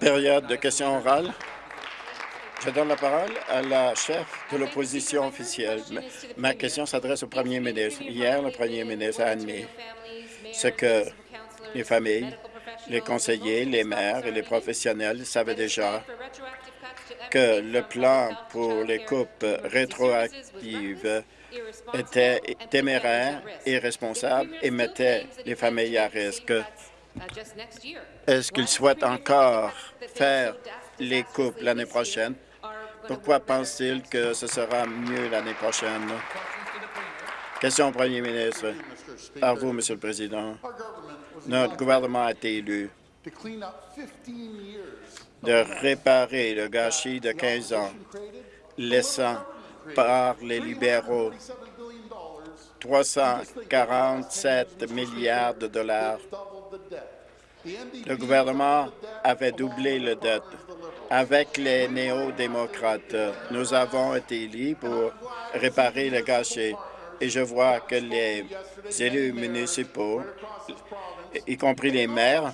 Période de questions orales. Je donne la parole à la chef de l'opposition officielle. Ma question s'adresse au premier ministre. Hier, le premier ministre a admis ce que les familles, les conseillers, les maires et les professionnels savaient déjà que le plan pour les coupes rétroactives était téméraire, irresponsable et mettait les familles à risque. Est-ce qu'ils souhaitent encore faire les coupes l'année prochaine? Pourquoi pense-t-il que ce sera mieux l'année prochaine? Question au premier ministre. À vous, Monsieur le Président. Notre gouvernement a été élu de réparer le gâchis de 15 ans, laissant par les libéraux 347 milliards de dollars. Le gouvernement avait doublé le dette. Avec les néo-démocrates, nous avons été élus pour réparer le gâchis et je vois que les élus municipaux, y compris les maires,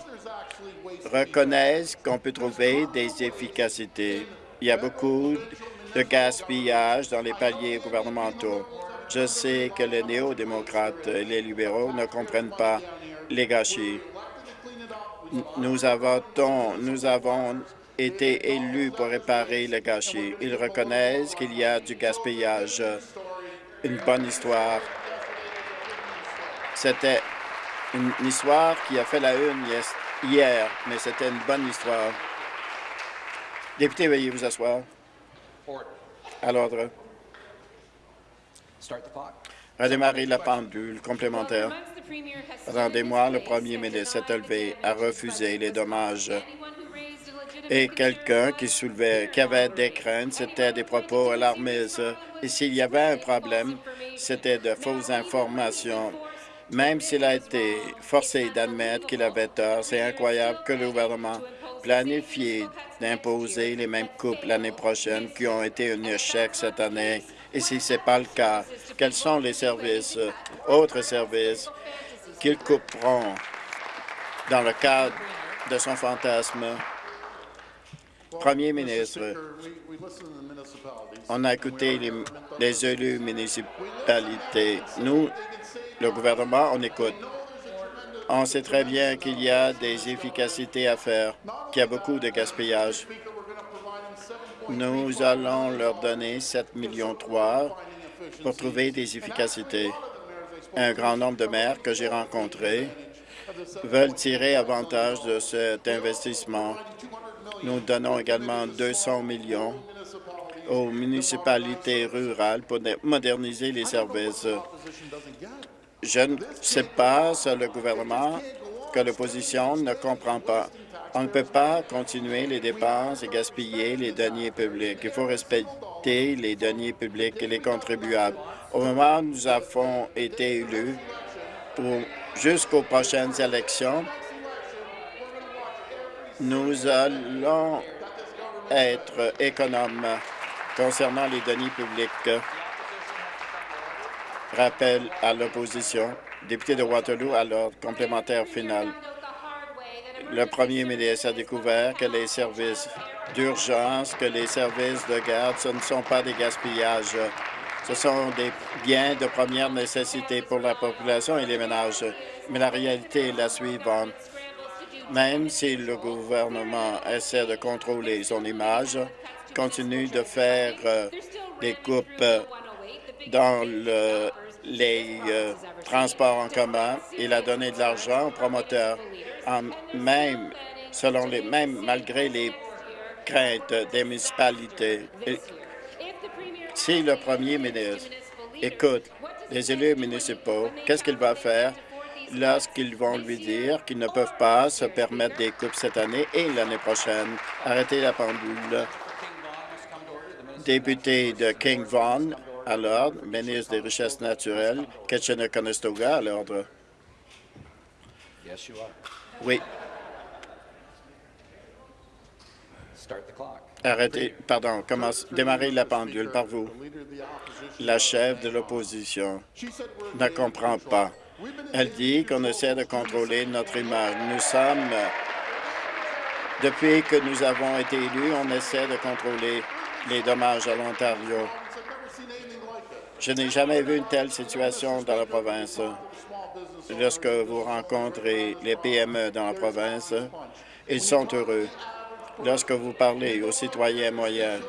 reconnaissent qu'on peut trouver des efficacités. Il y a beaucoup de gaspillage dans les paliers gouvernementaux. Je sais que les néo-démocrates et les libéraux ne comprennent pas les gâchis. Nous avons, nous avons été élus pour réparer le gâchis. Ils reconnaissent qu'il y a du gaspillage. Une bonne histoire. C'était une histoire qui a fait la une hier, mais c'était une bonne histoire. Député, veuillez vous asseoir. À l'ordre. Redémarrer la pendule complémentaire. Mois, le premier ministre s'est élevé à refuser les dommages et quelqu'un qui soulevait, qui avait des craintes, c'était des propos alarmistes. Et s'il y avait un problème, c'était de fausses informations. Même s'il a été forcé d'admettre qu'il avait tort, c'est incroyable que le gouvernement planifie d'imposer les mêmes coupes l'année prochaine qui ont été un échec cette année. Et si ce n'est pas le cas, quels sont les services, autres services, qu'ils couperont dans le cadre de son fantasme? Premier ministre, on a écouté les, les élus municipalités. Nous, le gouvernement, on écoute. On sait très bien qu'il y a des efficacités à faire, qu'il y a beaucoup de gaspillage. Nous allons leur donner 7 millions pour trouver des efficacités. Un grand nombre de maires que j'ai rencontrés veulent tirer avantage de cet investissement. Nous donnons également 200 millions aux municipalités rurales pour moderniser les services. Je ne sais pas le gouvernement que l'opposition ne comprend pas. On ne peut pas continuer les dépenses et gaspiller les deniers publics. Il faut respecter les deniers publics et les contribuables. Au moment où nous avons été élus jusqu'aux prochaines élections, nous allons être économes concernant les deniers publics. Rappel à l'opposition. Député de Waterloo, à l'ordre complémentaire final. Le premier ministre a découvert que les services d'urgence, que les services de garde, ce ne sont pas des gaspillages. Ce sont des biens de première nécessité pour la population et les ménages. Mais la réalité est la suivante. Même si le gouvernement essaie de contrôler son image, continue de faire euh, des coupes dans les euh, transports en commun. Il a donné de l'argent aux promoteurs, même selon les malgré les craintes des municipalités. si le premier ministre écoute les élus municipaux, qu'est-ce qu'il va faire lorsqu'ils vont lui dire qu'ils ne peuvent pas se permettre des coupes cette année et l'année prochaine? Arrêtez la pendule. Député de King Vaughan, à l'ordre. Ministre des Richesses naturelles, Kitchener-Conestoga, à l'ordre. Oui. Arrêtez, pardon, commence, démarrez la pendule par vous. La chef de l'opposition ne comprend pas. Elle dit qu'on essaie de contrôler notre image. Nous sommes Depuis que nous avons été élus, on essaie de contrôler les dommages à l'Ontario. Je n'ai jamais vu une telle situation dans la province. Lorsque vous rencontrez les PME dans la province, ils sont heureux. Lorsque vous parlez aux citoyens moyens,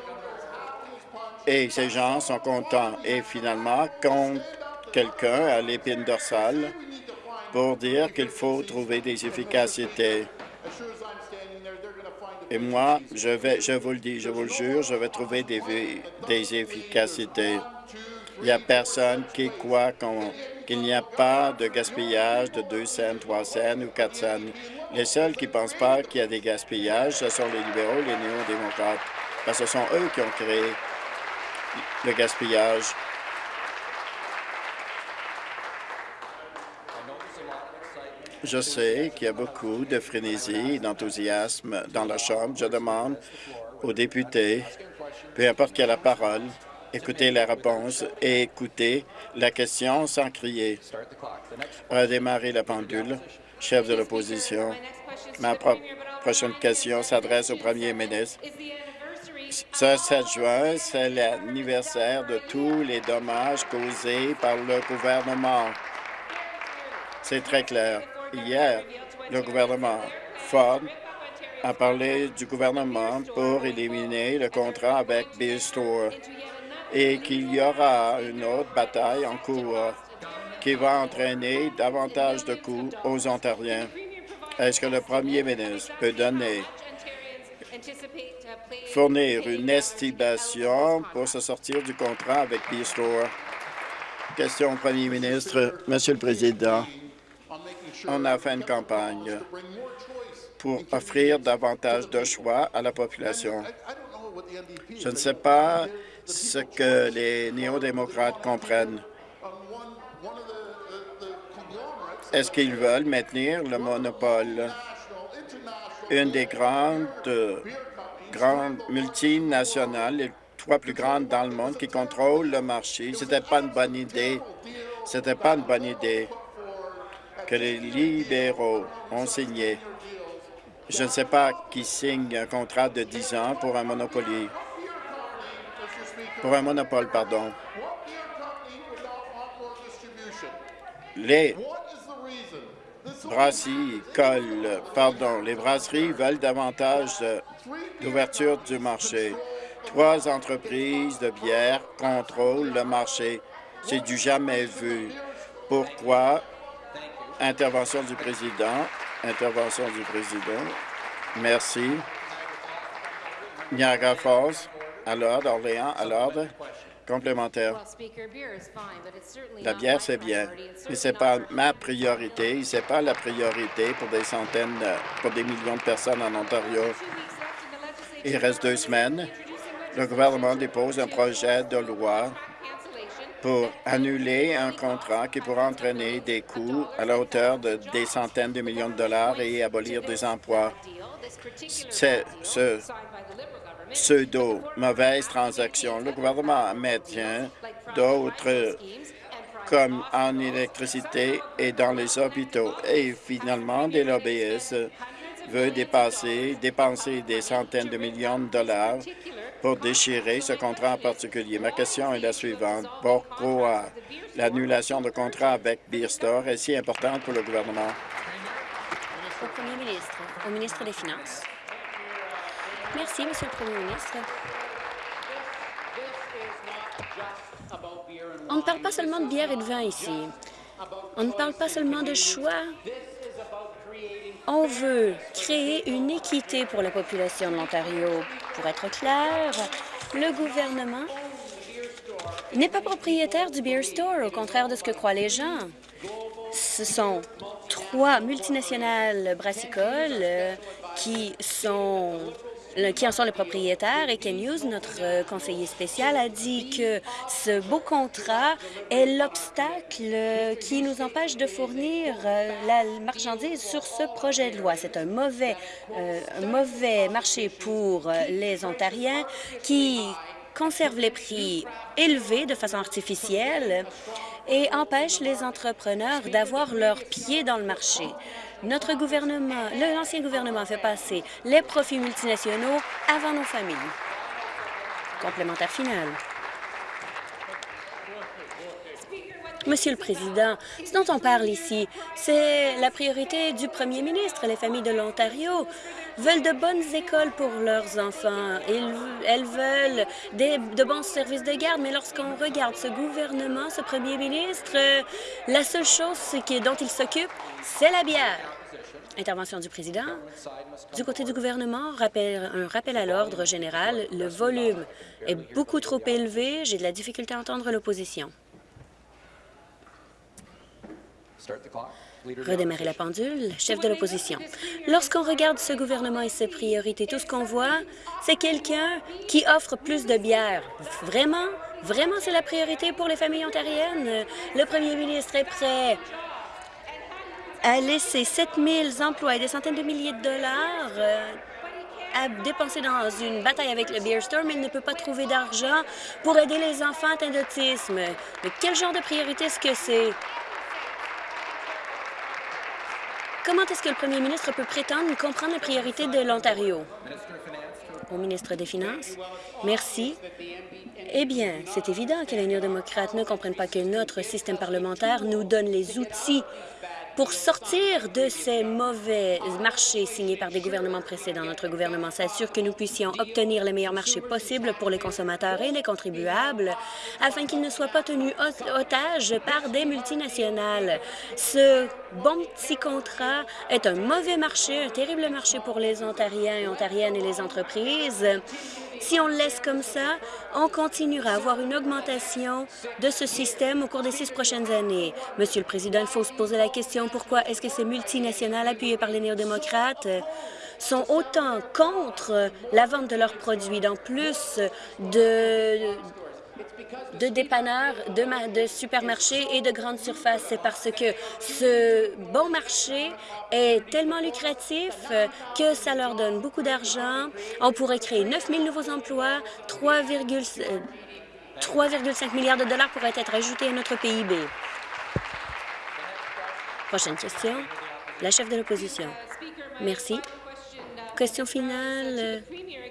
et ces gens sont contents. Et finalement, quand quelqu'un à l'épine dorsale pour dire qu'il faut trouver des efficacités. Et moi, je vais, je vous le dis, je vous le jure, je vais trouver des, des efficacités. Il n'y a personne qui croit qu'il n'y a pas de gaspillage de 2 cents, 3 cents ou 4 cents. Les seuls qui ne pensent pas qu'il y a des gaspillages, ce sont les libéraux, les néo-démocrates, parce ce sont eux qui ont créé le gaspillage. Je sais qu'il y a beaucoup de frénésie et d'enthousiasme dans la Chambre. Je demande aux députés, peu importe qui a la parole, écoutez la réponse et écoutez la question sans crier. Redémarrer la pendule. Chef de l'opposition, ma prochaine question s'adresse au premier ministre. Ce 7 juin, c'est l'anniversaire de tous les dommages causés par le gouvernement. C'est très clair. Hier, le gouvernement Ford a parlé du gouvernement pour éliminer le contrat avec Bill Store et qu'il y aura une autre bataille en cours qui va entraîner davantage de coûts aux Ontariens. Est-ce que le premier ministre peut donner fournir une estimation pour se sortir du contrat avec B-Store. Question au premier ministre. Monsieur le Président, on a fait une campagne pour offrir davantage de choix à la population. Je ne sais pas ce que les néo-démocrates comprennent. Est-ce qu'ils veulent maintenir le monopole? Une des grandes grandes multinationales, les trois plus grandes dans le monde, qui contrôlent le marché. C'était pas une bonne idée. C'était pas une bonne idée que les libéraux ont signé. Je ne sais pas qui signe un contrat de 10 ans pour un monopole. Pour un monopole, pardon. Les brasseries pardon, les brasseries veulent davantage d'ouverture du marché. Trois entreprises de bière contrôlent le marché. C'est du jamais vu. Pourquoi? Intervention du président. Intervention du président. Merci. Niagara Falls, à l'ordre. Orléans, à l'ordre. Complémentaire. La bière, c'est bien, mais ce n'est pas ma priorité. Ce n'est pas la priorité pour des centaines, pour des millions de personnes en Ontario. Il reste deux semaines. Le gouvernement dépose un projet de loi pour annuler un contrat qui pourra entraîner des coûts à la hauteur de des centaines de millions de dollars et abolir des emplois. C'est ce pseudo-mauvaise transaction. Le gouvernement maintient d'autres comme en électricité et dans les hôpitaux. Et finalement, des lobbyistes dépasser, dépenser des centaines de millions de dollars pour déchirer ce contrat en particulier. Ma question est la suivante. Pourquoi l'annulation de contrat avec Beer Store est si importante pour le gouvernement? Au premier ministre, au ministre des Finances. Merci, Monsieur le Premier ministre. On ne parle pas seulement de bière et de vin ici. On ne parle pas seulement de choix on veut créer une équité pour la population de l'Ontario. Pour être clair, le gouvernement n'est pas propriétaire du Beer Store, au contraire de ce que croient les gens. Ce sont trois multinationales brassicoles euh, qui sont qui en sont les propriétaires. Et Ken Hughes, notre euh, conseiller spécial, a dit que ce beau contrat est l'obstacle qui nous empêche de fournir euh, la marchandise sur ce projet de loi. C'est un mauvais, euh, mauvais marché pour les Ontariens qui conserve les prix élevés de façon artificielle et empêche les entrepreneurs d'avoir leurs pieds dans le marché. Notre gouvernement, l'ancien gouvernement fait passer les profits multinationaux avant nos familles. Complémentaire final. Monsieur le Président, ce dont on parle ici, c'est la priorité du premier ministre. Les familles de l'Ontario veulent de bonnes écoles pour leurs enfants. elles veulent de bons services de garde, mais lorsqu'on regarde ce gouvernement, ce premier ministre, la seule chose dont il s'occupe, c'est la bière. Intervention du président. Du côté du gouvernement, un rappel à l'ordre général. Le volume est beaucoup trop élevé. J'ai de la difficulté à entendre l'opposition. Redémarrer la pendule, chef de l'opposition. Lorsqu'on regarde ce gouvernement et ses priorités, tout ce qu'on voit, c'est quelqu'un qui offre plus de bière. Vraiment? Vraiment, c'est la priorité pour les familles ontariennes? Le premier ministre est prêt à laisser 7 000 emplois et des centaines de milliers de dollars euh, à dépenser dans une bataille avec le Beer Store, mais il ne peut pas trouver d'argent pour aider les enfants atteints d'autisme. Mais quel genre de priorité est-ce que c'est? Comment est-ce que le premier ministre peut prétendre comprendre les priorités de l'Ontario? Au ministre des Finances? Merci. Eh bien, c'est évident que les néo-démocrates ne comprennent pas que notre système parlementaire nous donne les outils pour sortir de ces mauvais marchés signés par des gouvernements précédents. Notre gouvernement s'assure que nous puissions obtenir les meilleurs marchés possibles pour les consommateurs et les contribuables afin qu'ils ne soient pas tenus otages par des multinationales. Ce bon petit contrat est un mauvais marché, un terrible marché pour les Ontariens et Ontariennes et les entreprises. Si on le laisse comme ça, on continuera à avoir une augmentation de ce système au cours des six prochaines années. Monsieur le Président, il faut se poser la question pourquoi est-ce que ces multinationales appuyées par les néo-démocrates sont autant contre la vente de leurs produits, dans plus de de dépanneurs, de, supermarchés et de grandes surfaces. C'est parce que ce bon marché est tellement lucratif que ça leur donne beaucoup d'argent. On pourrait créer 9 000 nouveaux emplois, 3,5 euh, milliards de dollars pourraient être ajoutés à notre PIB. Prochaine question, la chef de l'opposition. Merci. Question finale euh,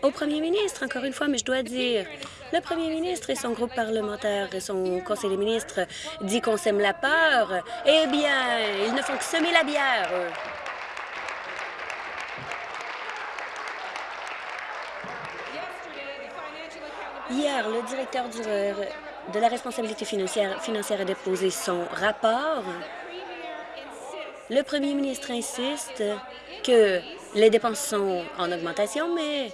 au premier ministre, encore une fois, mais je dois dire, le premier ministre et son groupe parlementaire et son conseil des ministres dit qu'on sème la peur. Eh bien, ils ne font que semer la bière. Hier, le directeur de la responsabilité financière a déposé son rapport. Le premier ministre insiste que les dépenses sont en augmentation, mais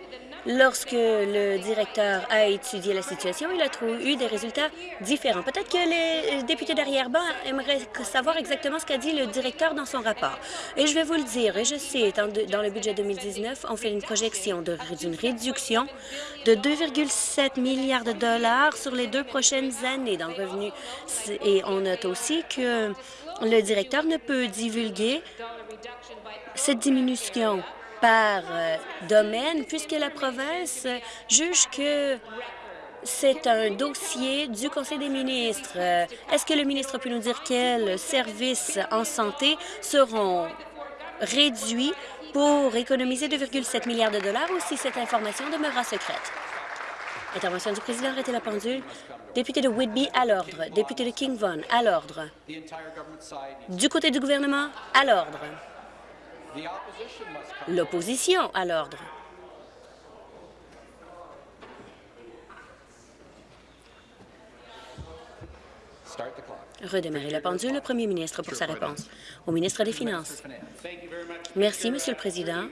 lorsque le directeur a étudié la situation, il a eu des résultats différents. Peut-être que les députés d'arrière-ban aimeraient savoir exactement ce qu'a dit le directeur dans son rapport. Et je vais vous le dire, et je sais, dans le budget 2019, on fait une projection d'une réduction de 2,7 milliards de dollars sur les deux prochaines années dans le revenu. Et on note aussi que le directeur ne peut divulguer cette diminution par euh, domaine puisque la province juge que c'est un dossier du Conseil des ministres. Euh, est-ce que le ministre peut nous dire quels services en santé seront réduits pour économiser 2,7 milliards de dollars ou si cette information demeurera secrète? Intervention du président, arrêtez la pendule. Député de Whitby, à l'ordre. Député de King Vaughan, à l'ordre. Du côté du gouvernement, à l'ordre. L'opposition, à l'ordre. Redémarrer la pendule, le premier ministre pour sa réponse. Au ministre des Finances. Merci, Monsieur le Président.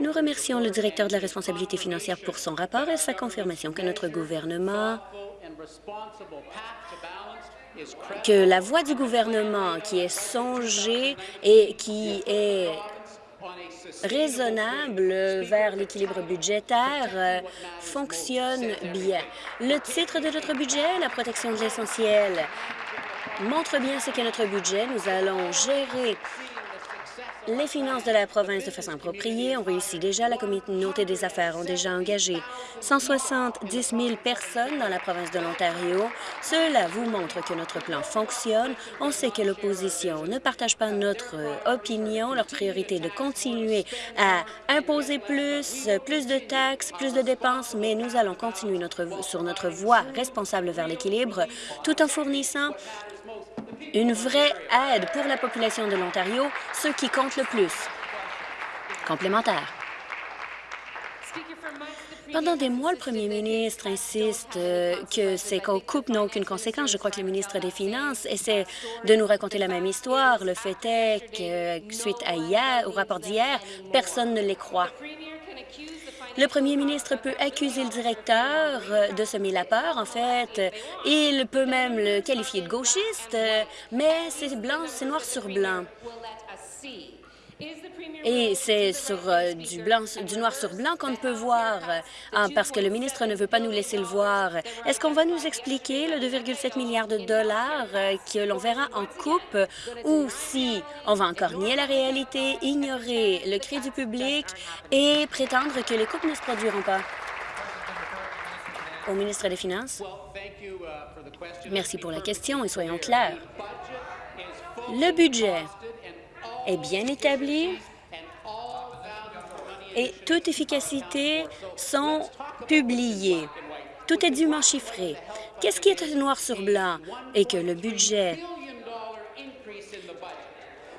Nous remercions le directeur de la responsabilité financière pour son rapport et sa confirmation que notre gouvernement que la voie du gouvernement qui est songée et qui est raisonnable vers l'équilibre budgétaire euh, fonctionne bien. Le titre de notre budget, la protection de l'essentiel, montre bien ce qu'est notre budget. Nous allons gérer les finances de la province de façon appropriée. On réussit déjà. La communauté des affaires ont déjà engagé 170 000 personnes dans la province de l'Ontario. Cela vous montre que notre plan fonctionne. On sait que l'opposition ne partage pas notre opinion. Leur priorité est de continuer à imposer plus, plus de taxes, plus de dépenses, mais nous allons continuer sur notre voie responsable vers l'équilibre tout en fournissant une vraie aide pour la population de l'Ontario, ce qui compte le plus. Complémentaire. Pendant des mois, le premier ministre insiste euh, que ces coupes n'ont aucune conséquence. Je crois que le ministre des Finances essaie de nous raconter la même histoire. Le fait est que, suite à hier, au rapport d'hier, personne ne les croit. Le premier ministre peut accuser le directeur de semer la peur. En fait, il peut même le qualifier de gauchiste, mais c'est blanc, c'est noir sur blanc. Et c'est sur euh, du, blanc, du noir sur blanc qu'on ne peut voir, hein, parce que le ministre ne veut pas nous laisser le voir. Est-ce qu'on va nous expliquer le 2,7 milliards de dollars euh, que l'on verra en coupe, ou si on va encore nier la réalité, ignorer le cri du public et prétendre que les coupes ne se produiront pas? Au ministre des Finances. Merci pour la question et soyons clairs. Le budget est bien établi et toute efficacité sont publiées. Tout est dûment chiffré. Qu'est-ce qui est noir sur blanc et que le budget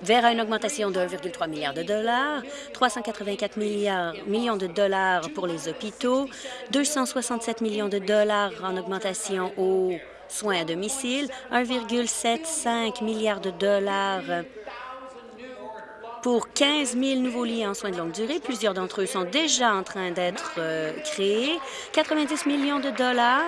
verra une augmentation de 1,3 milliard de dollars, 384 milliards, millions de dollars pour les hôpitaux, 267 millions de dollars en augmentation aux soins à domicile, 1,75 milliard de dollars pour 15 000 nouveaux lits en soins de longue durée. Plusieurs d'entre eux sont déjà en train d'être euh, créés. 90 millions de dollars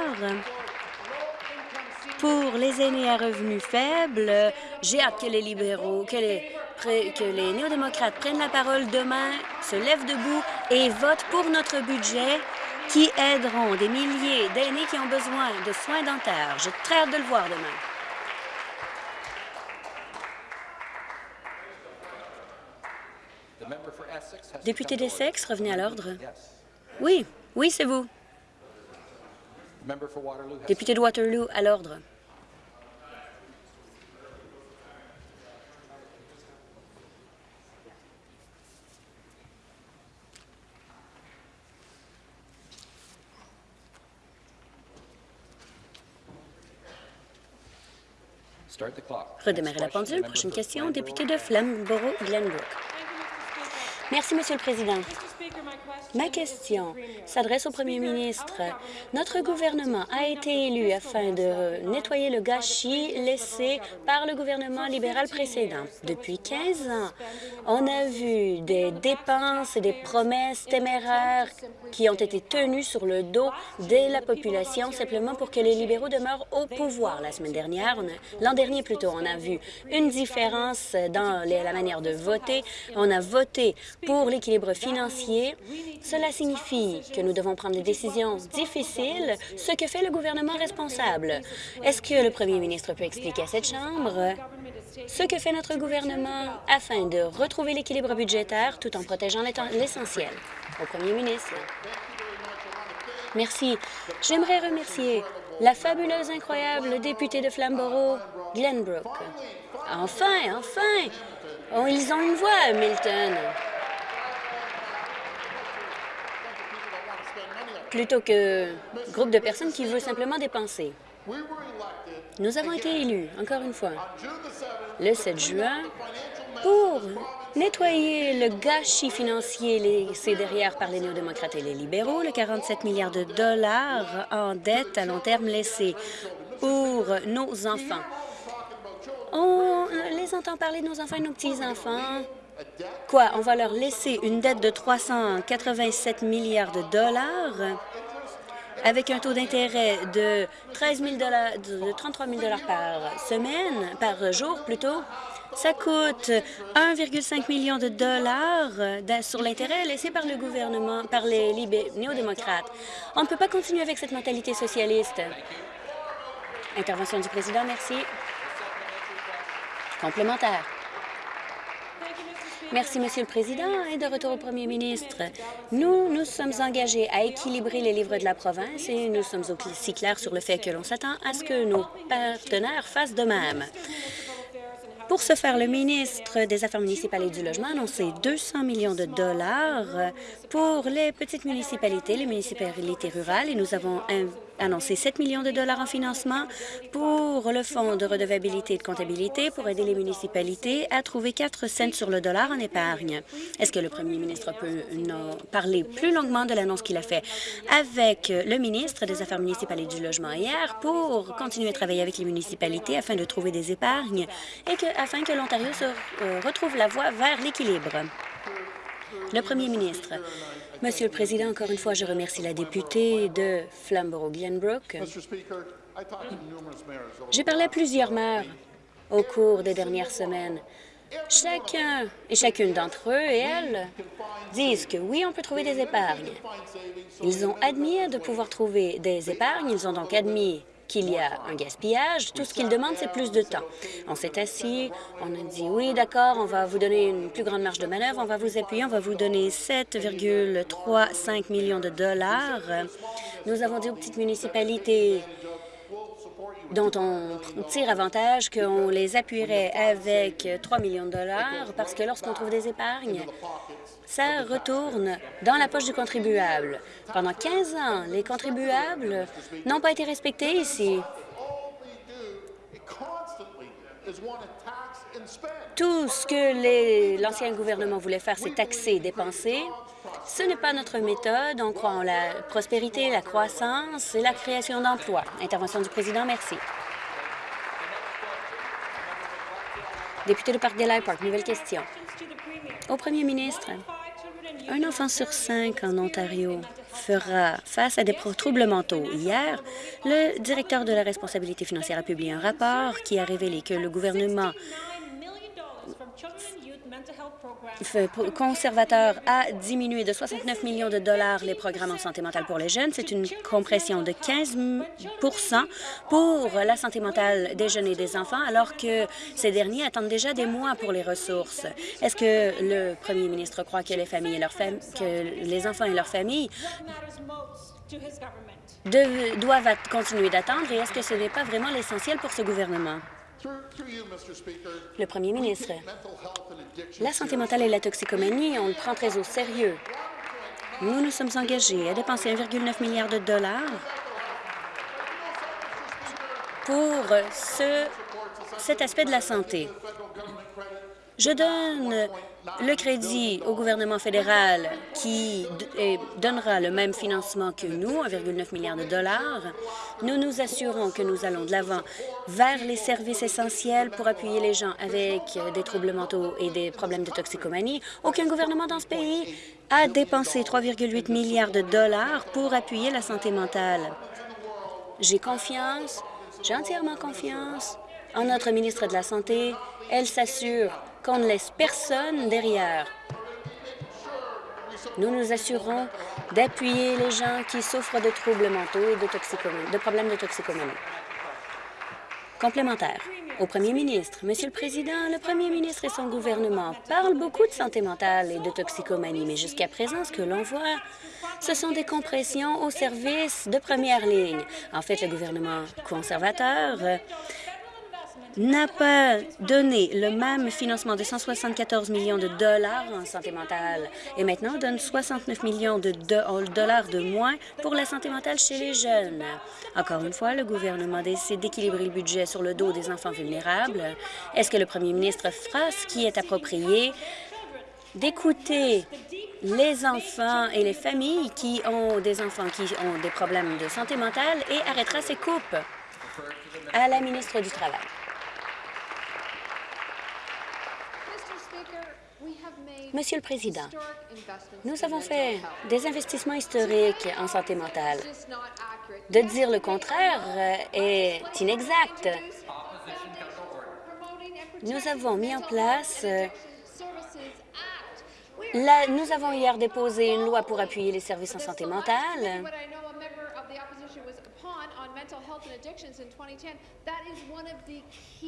pour les aînés à revenus faibles. J'ai hâte que les libéraux, que les, que les néo-démocrates prennent la parole demain, se lèvent debout et votent pour notre budget qui aideront des milliers d'aînés qui ont besoin de soins dentaires. J'ai très hâte de le voir demain. Député d'Essex, revenez à l'ordre. Oui, oui, c'est vous. Député de Waterloo, à l'ordre. Redémarrer la pendule. Prochaine question, député de Flamborough-Glenbrook. Merci, Monsieur le Président. Ma question s'adresse au premier ministre. Notre gouvernement a été élu afin de nettoyer le gâchis laissé par le gouvernement libéral précédent. Depuis 15 ans, on a vu des dépenses et des promesses téméraires qui ont été tenues sur le dos de la population simplement pour que les libéraux demeurent au pouvoir. La semaine dernière, l'an dernier plutôt, on a vu une différence dans la manière de voter. On a voté pour l'équilibre financier cela signifie que nous devons prendre des décisions difficiles, ce que fait le gouvernement responsable. Est-ce que le premier ministre peut expliquer à cette Chambre ce que fait notre gouvernement afin de retrouver l'équilibre budgétaire tout en protégeant l'essentiel? Au premier ministre. Merci. J'aimerais remercier la fabuleuse, incroyable députée de Flamborough, Glenbrook. Enfin, enfin! Oh, ils ont une voix, Milton. Plutôt que groupe de personnes qui veut simplement dépenser. Nous avons été élus, encore une fois, le 7 juin pour nettoyer le gâchis financier laissé derrière par les néo-démocrates et les libéraux, le 47 milliards de dollars en dette à long terme laissés pour nos enfants. On les entend parler de nos enfants et nos petits-enfants. Quoi, on va leur laisser une dette de 387 milliards de dollars avec un taux d'intérêt de 13 000 de 33 000 par semaine, par jour plutôt, ça coûte 1,5 million de dollars sur l'intérêt laissé par le gouvernement, par les néo-démocrates. On ne peut pas continuer avec cette mentalité socialiste. Intervention du président, merci. Complémentaire. Merci, Monsieur le Président, et de retour au Premier ministre. Nous, nous sommes engagés à équilibrer les livres de la province et nous sommes aussi clairs sur le fait que l'on s'attend à ce que nos partenaires fassent de même. Pour ce faire, le ministre des Affaires municipales et du Logement a annoncé 200 millions de dollars pour les petites municipalités, les municipalités rurales, et nous avons annoncé 7 millions de dollars en financement pour le Fonds de redevabilité et de comptabilité pour aider les municipalités à trouver 4 cents sur le dollar en épargne. Est-ce que le premier ministre peut nous parler plus longuement de l'annonce qu'il a fait avec le ministre des Affaires municipales et du Logement hier pour continuer à travailler avec les municipalités afin de trouver des épargnes et que, afin que l'Ontario se euh, retrouve la voie vers l'équilibre? Le premier ministre. Monsieur le Président, encore une fois, je remercie la députée de Flamborough-Glenbrook. J'ai parlé à plusieurs maires au cours des dernières semaines. Chacun et chacune d'entre eux et elles disent que oui, on peut trouver des épargnes. Ils ont admis de pouvoir trouver des épargnes. Ils ont donc admis qu'il y a un gaspillage. Tout ce qu'ils demandent, c'est plus de temps. On s'est assis, on a dit oui, d'accord, on va vous donner une plus grande marge de manœuvre, on va vous appuyer, on va vous donner 7,35 millions de dollars. Nous avons dit aux petites municipalités dont on tire avantage qu'on les appuierait avec 3 millions de dollars parce que lorsqu'on trouve des épargnes, ça retourne dans la poche du contribuable. Pendant 15 ans, les contribuables n'ont pas été respectés ici. Tout ce que l'ancien gouvernement voulait faire, c'est taxer, dépenser. Ce n'est pas notre méthode. On croit en la prospérité, la croissance et la création d'emplois. Intervention du président, merci. Député de Parc des Park, nouvelle question. Au premier ministre, un enfant sur cinq en Ontario fera face à des troubles mentaux. Hier, le directeur de la responsabilité financière a publié un rapport qui a révélé que le gouvernement conservateur a diminué de 69 millions de dollars les programmes en santé mentale pour les jeunes. C'est une compression de 15% pour la santé mentale des jeunes et des enfants, alors que ces derniers attendent déjà des mois pour les ressources. Est-ce que le premier ministre croit que les familles et leurs que les enfants et leurs familles doivent continuer d'attendre et est-ce que ce n'est pas vraiment l'essentiel pour ce gouvernement? Le premier ministre, la santé mentale et la toxicomanie, on le prend très au sérieux. Nous nous sommes engagés à dépenser 1,9 milliard de dollars pour ce, cet aspect de la santé. Je donne le crédit au gouvernement fédéral qui donnera le même financement que nous, 1,9 milliard de dollars. Nous nous assurons que nous allons de l'avant vers les services essentiels pour appuyer les gens avec des troubles mentaux et des problèmes de toxicomanie. Aucun gouvernement dans ce pays a dépensé 3,8 milliards de dollars pour appuyer la santé mentale. J'ai confiance, j'ai entièrement confiance en notre ministre de la Santé. Elle s'assure qu'on ne laisse personne derrière. Nous nous assurons d'appuyer les gens qui souffrent de troubles mentaux et de, de problèmes de toxicomanie. Complémentaire. Au premier ministre, Monsieur le Président, le premier ministre et son gouvernement parlent beaucoup de santé mentale et de toxicomanie, mais jusqu'à présent, ce que l'on voit, ce sont des compressions aux services de première ligne. En fait, le gouvernement conservateur n'a pas donné le même financement de 174 millions de dollars en santé mentale et maintenant donne 69 millions de dollars de moins pour la santé mentale chez les jeunes. Encore une fois, le gouvernement décide d'équilibrer le budget sur le dos des enfants vulnérables. Est-ce que le premier ministre fera ce qui est approprié? D'écouter les enfants et les familles qui ont des enfants qui ont des problèmes de santé mentale et arrêtera ces coupes à la ministre du Travail. Monsieur le Président, nous avons fait des investissements historiques en santé mentale. De dire le contraire euh, est inexact. Nous avons mis en place euh, nous avons hier déposé une loi pour appuyer les services en santé mentale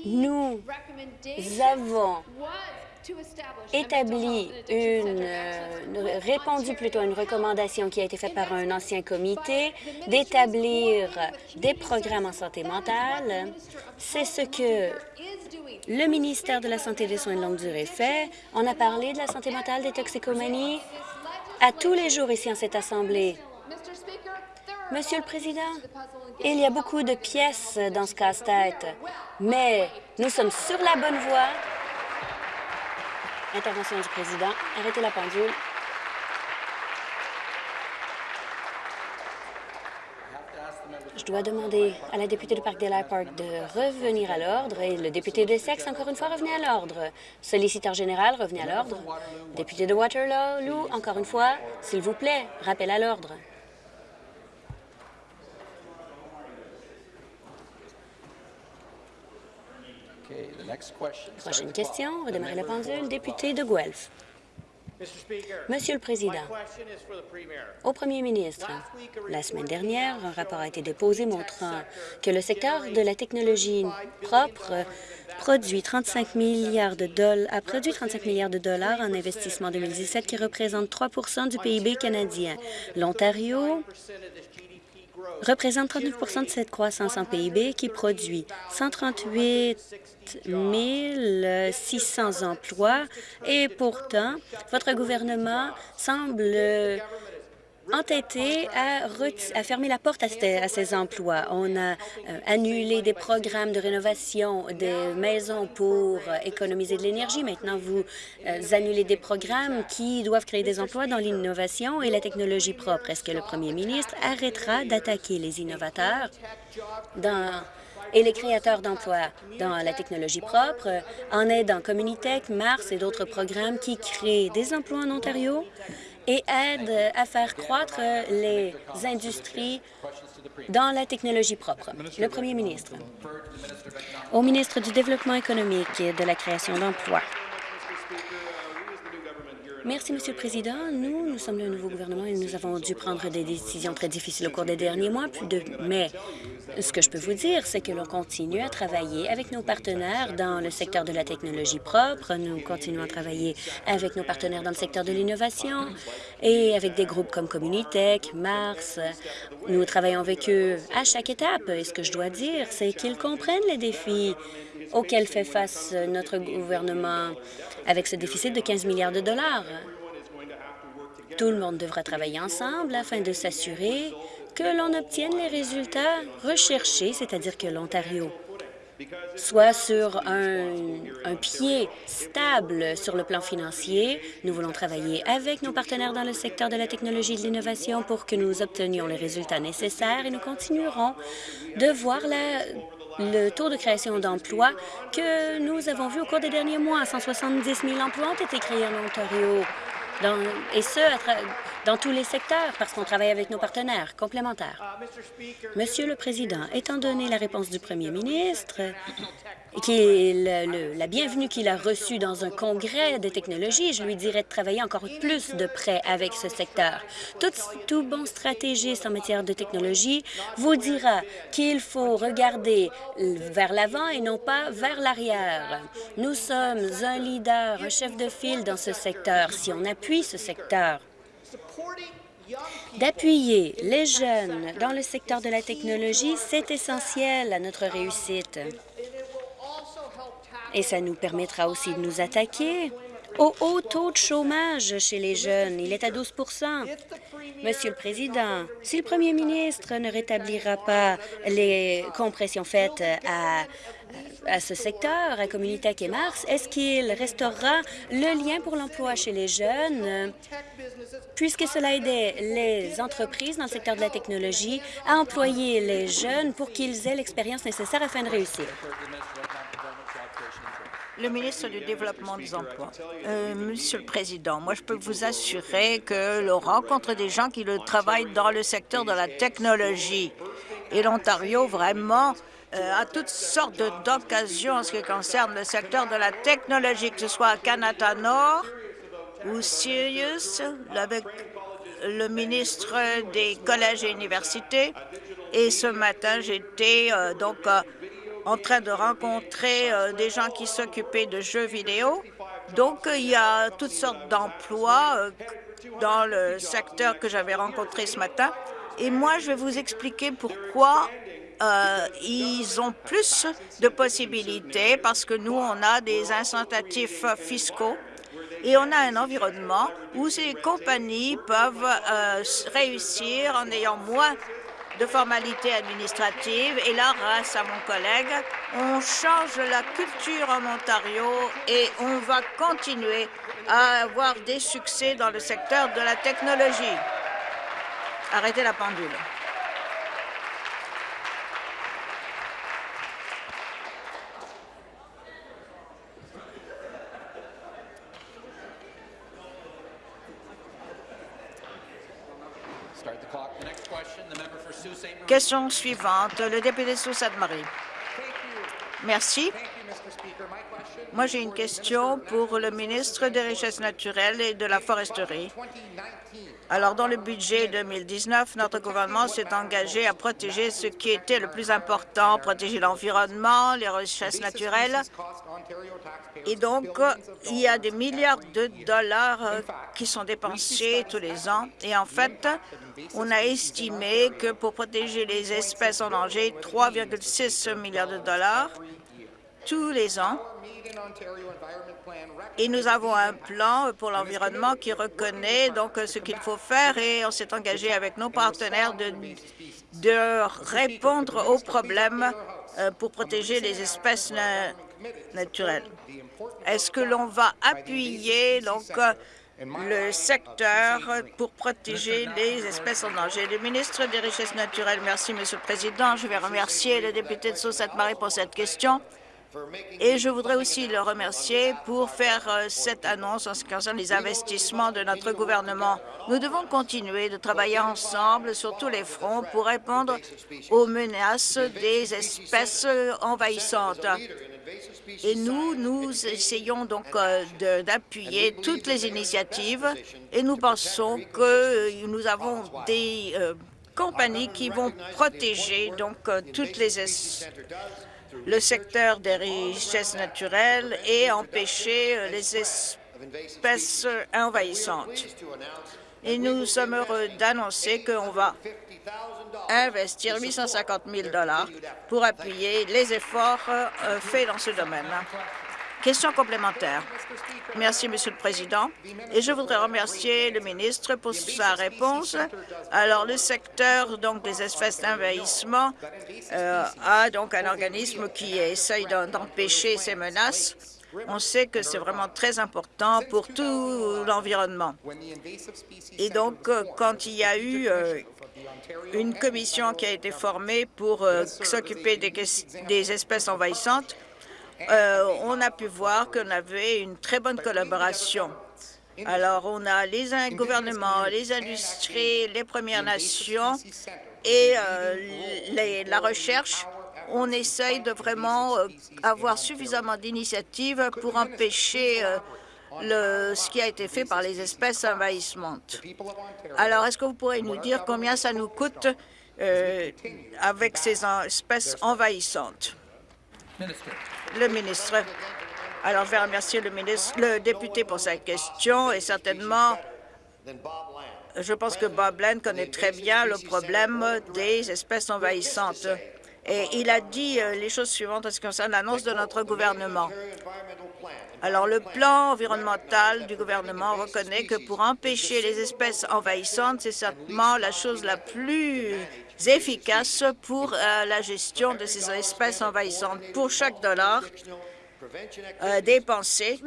Nous avons établi une, euh, répondu plutôt à une recommandation qui a été faite par un ancien comité d'établir des programmes en santé mentale. C'est ce que le ministère de la Santé et des Soins de longue durée fait. On a parlé de la santé mentale, des toxicomanies à tous les jours ici en cette Assemblée. Monsieur le Président, il y a beaucoup de pièces dans ce casse-tête, mais nous sommes sur la bonne voie. Intervention du Président. Arrêtez la pendule. Je dois demander à la députée de Parkdale Park de revenir à l'ordre et le député de Sexe, encore une fois, revenez à l'ordre. Solliciteur général, revenez à l'ordre. Député de Waterloo, encore une fois, s'il vous plaît, rappel à l'ordre. Prochaine question, redémarrer la pendule, député de Guelph. Monsieur le Président, au Premier ministre, la semaine dernière, un rapport a été déposé montrant que le secteur de la technologie propre produit 35 milliards de dollars, a produit 35 milliards de dollars en investissement en 2017, qui représente 3% du PIB canadien. L'Ontario représente 39% de cette croissance en PIB qui produit 138 600 emplois. Et pourtant, votre gouvernement semble entêté à, fermer la porte à, ces emplois. On a euh, annulé des programmes de rénovation des maisons pour économiser de l'énergie. Maintenant, vous euh, annulez des programmes qui doivent créer des emplois dans l'innovation et la technologie propre. Est-ce que le premier ministre arrêtera d'attaquer les innovateurs et les créateurs d'emplois dans la technologie propre en aidant Communitech, Mars et d'autres programmes qui créent des emplois en Ontario? Et aide à faire croître les industries dans la technologie propre. Le premier ministre. Au ministre du Développement économique et de la création d'emplois. Merci, Monsieur le Président. Nous, nous sommes le nouveau gouvernement et nous avons dû prendre des décisions très difficiles au cours des derniers mois, mais ce que je peux vous dire, c'est que l'on continue à travailler avec nos partenaires dans le secteur de la technologie propre. Nous continuons à travailler avec nos partenaires dans le secteur de l'innovation et avec des groupes comme Communitech, Mars. Nous travaillons avec eux à chaque étape. Et ce que je dois dire, c'est qu'ils comprennent les défis auxquels fait face notre gouvernement avec ce déficit de 15 milliards de dollars. Tout le monde devra travailler ensemble afin de s'assurer que l'on obtienne les résultats recherchés, c'est-à-dire que l'Ontario soit sur un, pied stable sur le plan financier. Nous voulons travailler avec nos partenaires dans le secteur de la technologie et de l'innovation pour que nous obtenions les résultats nécessaires et nous continuerons de voir la, le taux de création d'emplois que nous avons vu au cours des derniers mois. 170 000 emplois ont été créés en Ontario et ce, dans tous les secteurs, parce qu'on travaille avec nos partenaires complémentaires. Monsieur le Président, étant donné la réponse du premier ministre, qui la bienvenue qu'il a reçue dans un congrès de technologie, je lui dirais de travailler encore plus de près avec ce secteur. Tout, tout bon stratégiste en matière de technologie vous dira qu'il faut regarder vers l'avant et non pas vers l'arrière. Nous sommes un leader, un chef de file dans ce secteur. Si on appuie ce secteur, D'appuyer les jeunes dans le secteur de la technologie, c'est essentiel à notre réussite. Et ça nous permettra aussi de nous attaquer au haut taux de chômage chez les jeunes. Il est à 12% Monsieur le Président, si le premier ministre ne rétablira pas les compressions faites à, à ce secteur, à Communitech et Mars, est-ce qu'il restaurera le lien pour l'emploi chez les jeunes, puisque cela aidait les entreprises dans le secteur de la technologie à employer les jeunes pour qu'ils aient l'expérience nécessaire afin de réussir? Le ministre du Développement des Emplois. Euh, Monsieur le Président, moi, je peux vous assurer que l'on rencontre des gens qui le travaillent dans le secteur de la technologie. Et l'Ontario, vraiment, euh, a toutes sortes d'occasions en ce qui concerne le secteur de la technologie, que ce soit à Canada Nord ou Sirius, avec le ministre des collèges et universités et ce matin, j'étais euh, donc euh, en train de rencontrer euh, des gens qui s'occupaient de jeux vidéo. Donc, il y a toutes sortes d'emplois dans le secteur que j'avais rencontré ce matin. Et moi, je vais vous expliquer pourquoi ils ont plus de possibilités, parce que nous, on a des incitatifs fiscaux et on a un environnement où ces compagnies peuvent réussir en ayant moins de formalités administratives. Et là, grâce à mon collègue, on change la culture en Ontario et on va continuer à avoir des succès dans le secteur de la technologie. Arrêtez la pendule. Question suivante, le député Sault-Sainte-Marie. Merci. Moi, j'ai une question pour le ministre des Richesses naturelles et de la foresterie. Alors, dans le budget 2019, notre gouvernement s'est engagé à protéger ce qui était le plus important, protéger l'environnement, les richesses naturelles. Et donc, il y a des milliards de dollars euh, qui sont dépensés tous les ans. Et en fait, on a estimé que pour protéger les espèces en danger, 3,6 milliards de dollars tous les ans. Et nous avons un plan pour l'environnement qui reconnaît donc ce qu'il faut faire et on s'est engagé avec nos partenaires de, de répondre aux problèmes euh, pour protéger les espèces naturelles. Est-ce que l'on va appuyer donc le secteur pour protéger les espèces en danger? Le ministre des Richesses naturelles, merci, Monsieur le Président. Je vais remercier le député de Sault-Sainte-Marie pour cette question. Et je voudrais aussi le remercier pour faire euh, cette annonce en ce qui concerne les investissements de notre gouvernement. Nous devons continuer de travailler ensemble sur tous les fronts pour répondre aux menaces des espèces envahissantes. Et nous, nous essayons donc euh, d'appuyer toutes les initiatives et nous pensons que euh, nous avons des compagnies qui vont protéger donc toutes les le secteur des richesses naturelles et empêcher euh, les espèces envahissantes. Et nous sommes heureux d'annoncer qu'on va investir 850 000 pour appuyer les efforts euh, faits dans ce domaine. Question complémentaire. Merci, Monsieur le Président. Et je voudrais remercier le ministre pour sa réponse. Alors, le secteur donc des espèces d'envahissement euh, a donc un organisme qui essaye d'empêcher ces menaces. On sait que c'est vraiment très important pour tout l'environnement. Et donc, euh, quand il y a eu euh, une commission qui a été formée pour s'occuper des, des espèces envahissantes, euh, on a pu voir qu'on avait une très bonne collaboration. Alors, on a les gouvernements, les industries, les Premières Nations et euh, la recherche. On essaye de vraiment euh, avoir suffisamment d'initiatives pour empêcher ce qui a été fait par les espèces envahissantes. Alors, est-ce que vous pourriez nous dire combien ça nous coûte avec ces espèces envahissantes? Le ministre. Alors, je vais remercier le, ministre, le député pour sa question et certainement, je pense que Bob Land connaît très bien le problème des espèces envahissantes. Et il a dit euh, les choses suivantes en ce qui concerne l'annonce de notre gouvernement. Alors, le plan environnemental du gouvernement reconnaît que pour empêcher les espèces envahissantes, c'est certainement la chose la plus efficace pour euh, la gestion de ces espèces envahissantes. Pour chaque dollar euh, dépensé,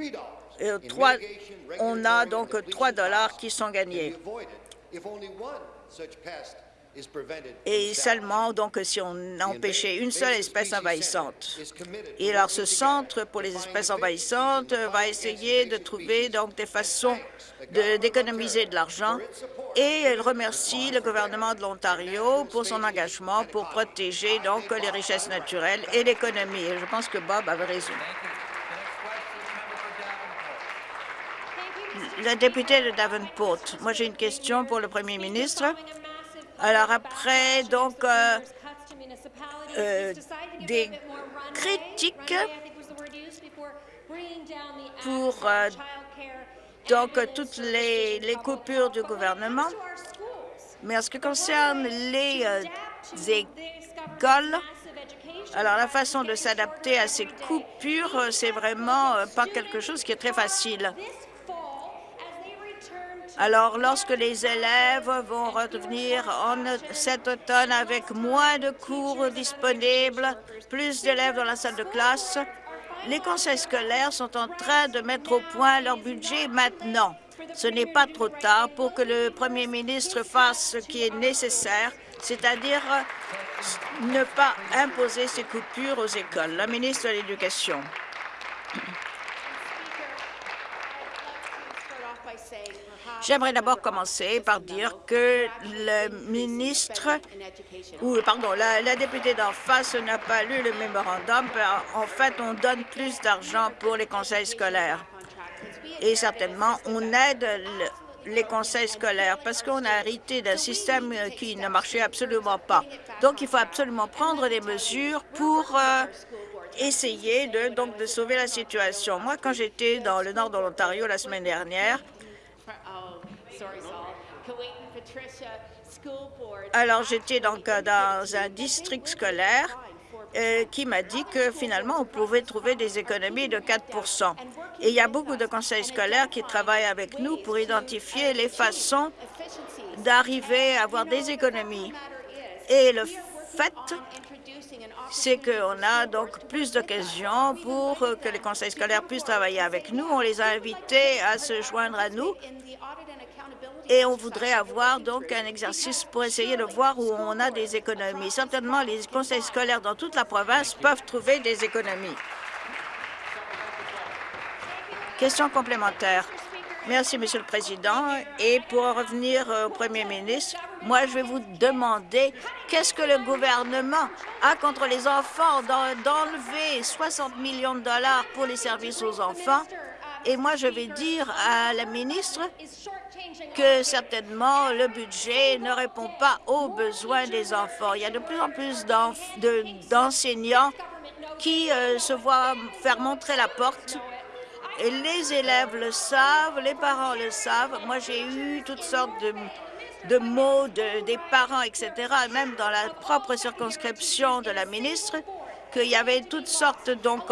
euh, on a donc 3 dollars qui sont gagnés. Et seulement donc si on empêchait une seule espèce envahissante. Et alors ce centre pour les espèces envahissantes va essayer de trouver donc des façons d'économiser de, l'argent et elle remercie le gouvernement de l'Ontario pour son engagement pour protéger donc les richesses naturelles et l'économie. je pense que Bob avait raison. la députée de Davenport. Moi, j'ai une question pour le premier ministre. Alors après, donc, euh, euh, des critiques pour euh, donc toutes les, coupures du gouvernement. Mais en ce qui concerne les écoles, alors la façon de s'adapter à ces coupures, c'est vraiment pas quelque chose qui est très facile. Alors, lorsque les élèves vont revenir en cet automne avec moins de cours disponibles, plus d'élèves dans la salle de classe, les conseils scolaires sont en train de mettre au point leur budget maintenant. Ce n'est pas trop tard pour que le premier ministre fasse ce qui est nécessaire, c'est-à-dire ne pas imposer ces coupures aux écoles. La ministre de l'Éducation. J'aimerais d'abord commencer par dire que le ministre, ou pardon, la, députée d'en face n'a pas lu le mémorandum. En fait, on donne plus d'argent pour les conseils scolaires. Et certainement, on aide les conseils scolaires parce qu'on a hérité d'un système qui ne marchait absolument pas. Donc, il faut absolument prendre des mesures pour euh, essayer de, donc, de sauver la situation. Moi, quand j'étais dans le nord de l'Ontario la semaine dernière, alors, j'étais donc dans un district scolaire euh, qui m'a dit que finalement, on pouvait trouver des économies de 4 Et il y a beaucoup de conseils scolaires qui travaillent avec nous pour identifier les façons d'arriver à avoir des économies. Et le fait, c'est qu'on a donc plus d'occasions pour que les conseils scolaires puissent travailler avec nous. On les a invités à se joindre à nous et on voudrait avoir donc un exercice pour essayer de voir où on a des économies. Certainement, les conseils scolaires dans toute la province peuvent trouver des économies. Question complémentaire. Merci, Monsieur le Président. Et pour revenir au Premier ministre, moi, je vais vous demander qu'est-ce que le gouvernement a contre les enfants d'enlever 60 millions de dollars pour les services aux enfants? Et moi, je vais dire à la ministre que certainement le budget ne répond pas aux besoins des enfants. Il y a de plus en plus d'enseignants qui euh, se voient faire montrer la porte. Et les élèves le savent, les parents le savent. Moi, j'ai eu toutes sortes de, mots de, des parents, etc., même dans la propre circonscription de la ministre, qu'il y avait toutes sortes donc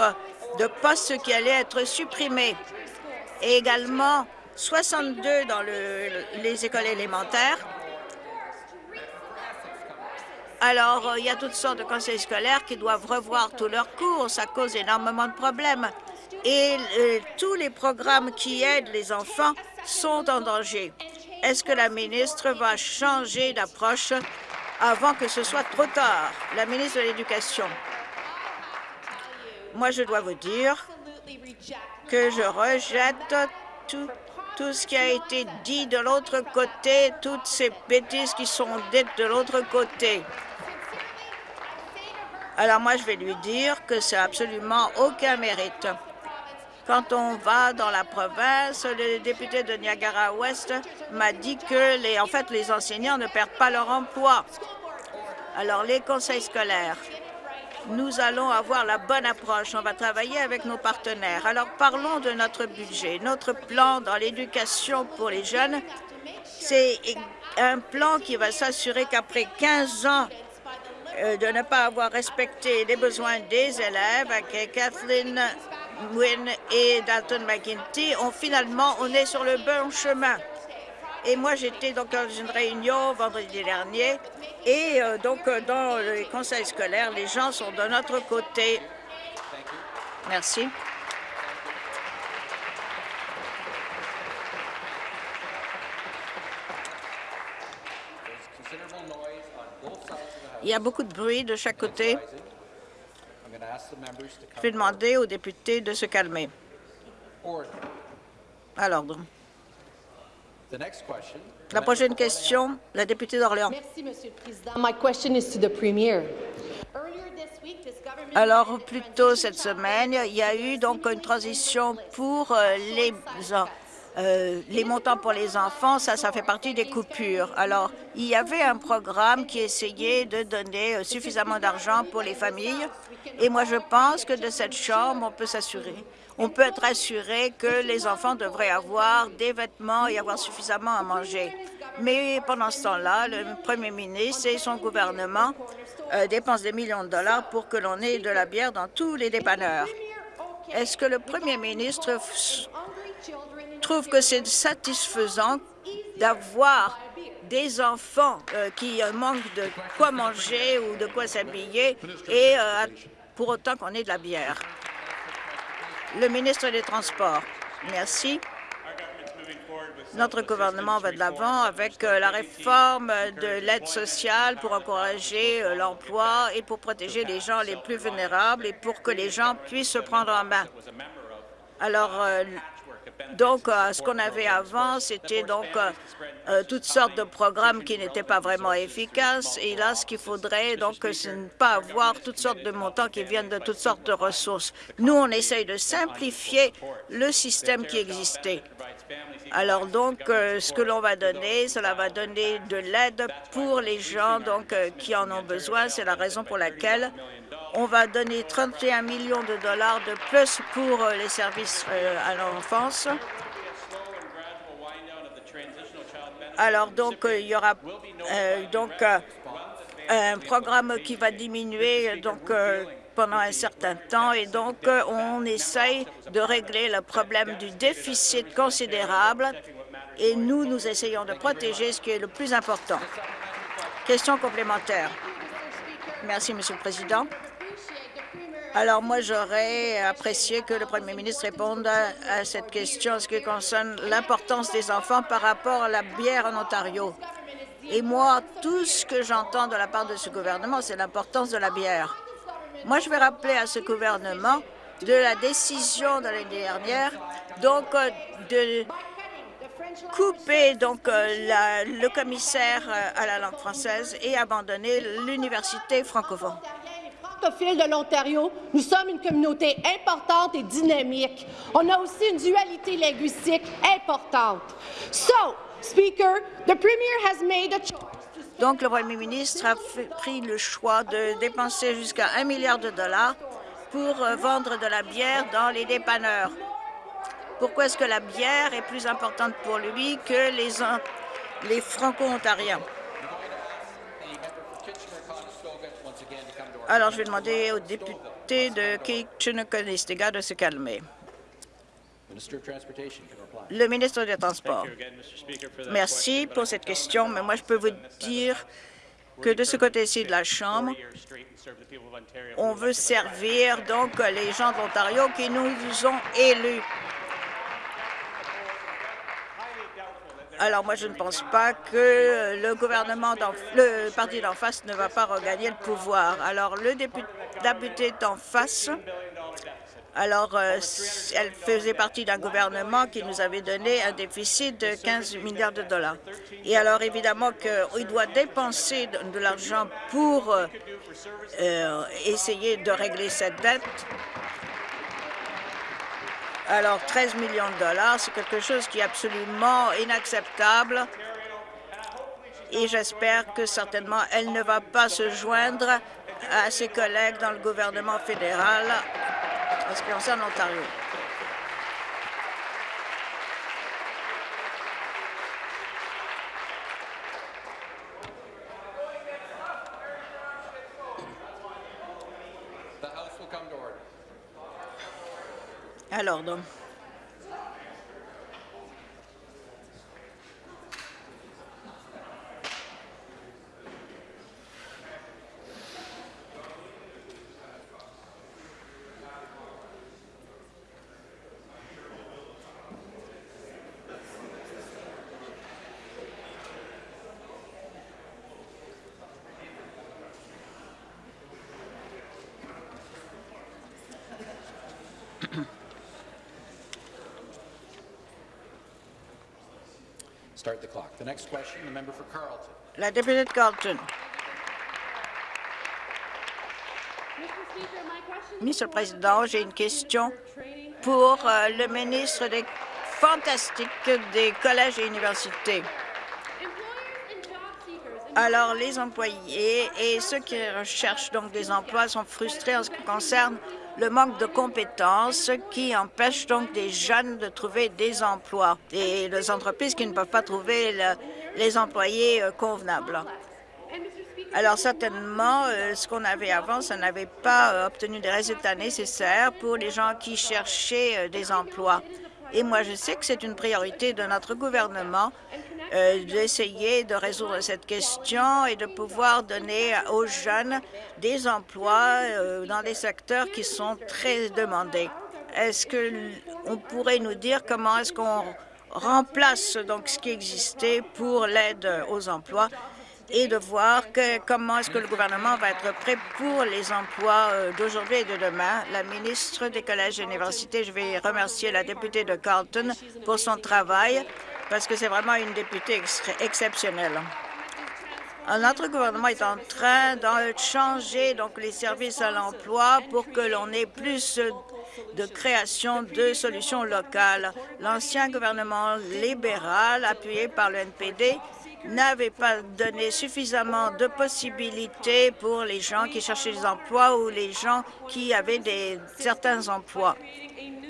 de postes qui allaient être supprimés. Et également, 62 dans les écoles élémentaires. Alors, euh, il y a toutes sortes de conseils scolaires qui doivent revoir tous leurs cours. Ça cause énormément de problèmes. Et euh, tous les programmes qui aident les enfants sont en danger. Est-ce que la ministre va changer d'approche avant que ce soit trop tard? La ministre de l'Éducation. Moi, je dois vous dire que je rejette tout ce qui a été dit de l'autre côté, toutes ces bêtises qui sont dites de l'autre côté. Alors moi, je vais lui dire que c'est absolument aucun mérite. Quand on va dans la province, le député de Niagara-Ouest m'a dit que, en fait, les enseignants ne perdent pas leur emploi. Alors, les conseils scolaires, nous allons avoir la bonne approche. On va travailler avec nos partenaires. Alors, parlons de notre budget. Notre plan dans l'éducation pour les jeunes, c'est un plan qui va s'assurer qu'après 15 ans euh, de ne pas avoir respecté les besoins des élèves, Kathleen Wynne et Dalton McGuinty, on, finalement, on est sur le bon chemin. Et moi, j'étais donc dans une réunion vendredi dernier et euh, donc euh, dans les conseils scolaires, les gens sont de notre côté. Merci. Il y a beaucoup de bruit de chaque côté. Je vais demander aux députés de se calmer. À l'ordre. La prochaine question, la députée d'Orléans. Merci, Monsieur le Président. My question is to the Premier. Alors, plus tôt cette semaine, il y a eu donc une transition pour euh, les euh, les montants pour les enfants, ça, ça fait partie des coupures. Alors, il y avait un programme qui essayait de donner euh, suffisamment d'argent pour les familles. Et moi, je pense que de cette chambre, on peut s'assurer. On peut être assuré que les enfants devraient avoir des vêtements et avoir suffisamment à manger. Mais pendant ce temps-là, le premier ministre et son gouvernement euh, dépensent des millions de dollars pour que l'on ait de la bière dans tous les dépanneurs. Est-ce que le premier ministre trouve que c'est satisfaisant d'avoir des enfants euh, qui manquent de quoi manger ou de quoi s'habiller et euh, pour autant qu'on ait de la bière. Le ministre des Transports. Merci. Notre gouvernement va de l'avant avec euh, la réforme de l'aide sociale pour encourager l'emploi et pour protéger les gens les plus vulnérables et pour que les gens puissent se prendre en main. Alors, donc, euh, ce qu'on avait avant, c'était donc euh, euh, toutes sortes de programmes qui n'étaient pas vraiment efficaces. Et là, ce qu'il faudrait, donc, c'est ne pas avoir toutes sortes de montants qui viennent de toutes sortes de ressources. Nous, on essaye de simplifier le système qui existait. Alors donc, ce que l'on va donner, cela va donner de l'aide pour les gens donc qui en ont besoin. C'est la raison pour laquelle on va donner 31 millions de dollars de plus pour euh, les services euh, à l'enfance. Alors, donc, euh, il y aura donc un programme qui va diminuer donc pendant un certain temps et donc on essaye de régler le problème du déficit considérable et nous, nous essayons de protéger ce qui est le plus important. Question complémentaire. Merci, Monsieur le Président. Alors moi, j'aurais apprécié que le premier ministre réponde à, cette question en ce qui concerne l'importance des enfants par rapport à la bière en Ontario. Et moi, tout ce que j'entends de la part de ce gouvernement, c'est l'importance de la bière. Moi, je vais rappeler à ce gouvernement de la décision de l'année dernière, donc euh, de couper donc euh, le commissaire euh, à la langue française et abandonner l'université francophone de l'Ontario, nous sommes une communauté importante et dynamique. On a aussi une dualité linguistique importante. So, Speaker, the Premier has made a donc, le Premier ministre a pris le choix de dépenser jusqu'à un milliard de dollars pour euh, vendre de la bière dans les dépanneurs. Pourquoi est-ce que la bière est plus importante pour lui que les, les Franco-Ontariens? Alors, je vais demander au député de Kitchener-Conestoga de se calmer. Le ministre des Transports. Merci pour cette question, mais moi, je peux vous dire que de ce côté-ci de la Chambre, on veut servir donc les gens de l'Ontario qui nous ont élus. Alors moi, je ne pense pas que le gouvernement, le parti d'en face ne va pas regagner le pouvoir. Alors le député d'en face, alors euh, elle faisait partie d'un gouvernement qui nous avait donné un déficit de 15 milliards de dollars. Et alors évidemment qu'il doit dépenser de, l'argent pour euh, euh, essayer de régler cette dette. Alors, 13 millions de dollars, c'est quelque chose qui est absolument inacceptable et j'espère que certainement elle ne va pas se joindre à ses collègues dans le gouvernement fédéral en ce qui concerne l'Ontario. Alors, donc, La députée de Carlton. Monsieur le Président, j'ai une question pour euh, le ministre des fantastique des collèges et universités. Alors, les employés et ceux qui recherchent donc des emplois sont frustrés en ce qui concerne le manque de compétences qui empêche donc des jeunes de trouver des emplois et les entreprises qui ne peuvent pas trouver les employés euh, convenables. Alors certainement, euh, ce qu'on avait avant, ça n'avait pas euh, obtenu des résultats nécessaires pour les gens qui cherchaient des emplois. Et moi, je sais que c'est une priorité de notre gouvernement euh, d'essayer de résoudre cette question et de pouvoir donner aux jeunes des emplois euh, dans des secteurs qui sont très demandés. Est-ce qu'on pourrait nous dire comment est-ce qu'on remplace donc ce qui existait pour l'aide aux emplois et de voir comment est-ce que le gouvernement va être prêt pour les emplois euh, d'aujourd'hui et de demain. La ministre des collèges et universités, je vais remercier la députée de Carlton pour son travail parce que c'est vraiment une députée exceptionnelle. Notre gouvernement est en train de changer les services à l'emploi pour que l'on ait plus de création de solutions locales. L'ancien gouvernement libéral, appuyé par le NPD, n'avait pas donné suffisamment de possibilités pour les gens qui cherchaient des emplois ou les gens qui avaient des, certains emplois.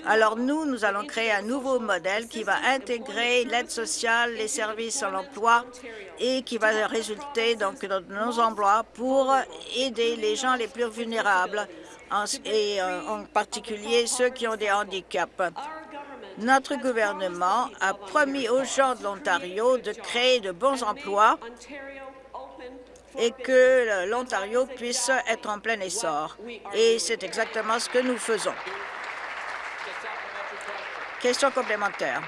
Alors nous, nous allons créer un nouveau modèle qui va intégrer l'aide sociale, les services à l'emploi et qui va résulter donc dans nos emplois pour aider les gens les plus vulnérables et euh, en particulier ceux qui ont des handicaps. Notre gouvernement a promis aux gens de l'Ontario de créer de bons emplois et que l'Ontario puisse être en plein essor. Et c'est exactement ce que nous faisons. Question complémentaire.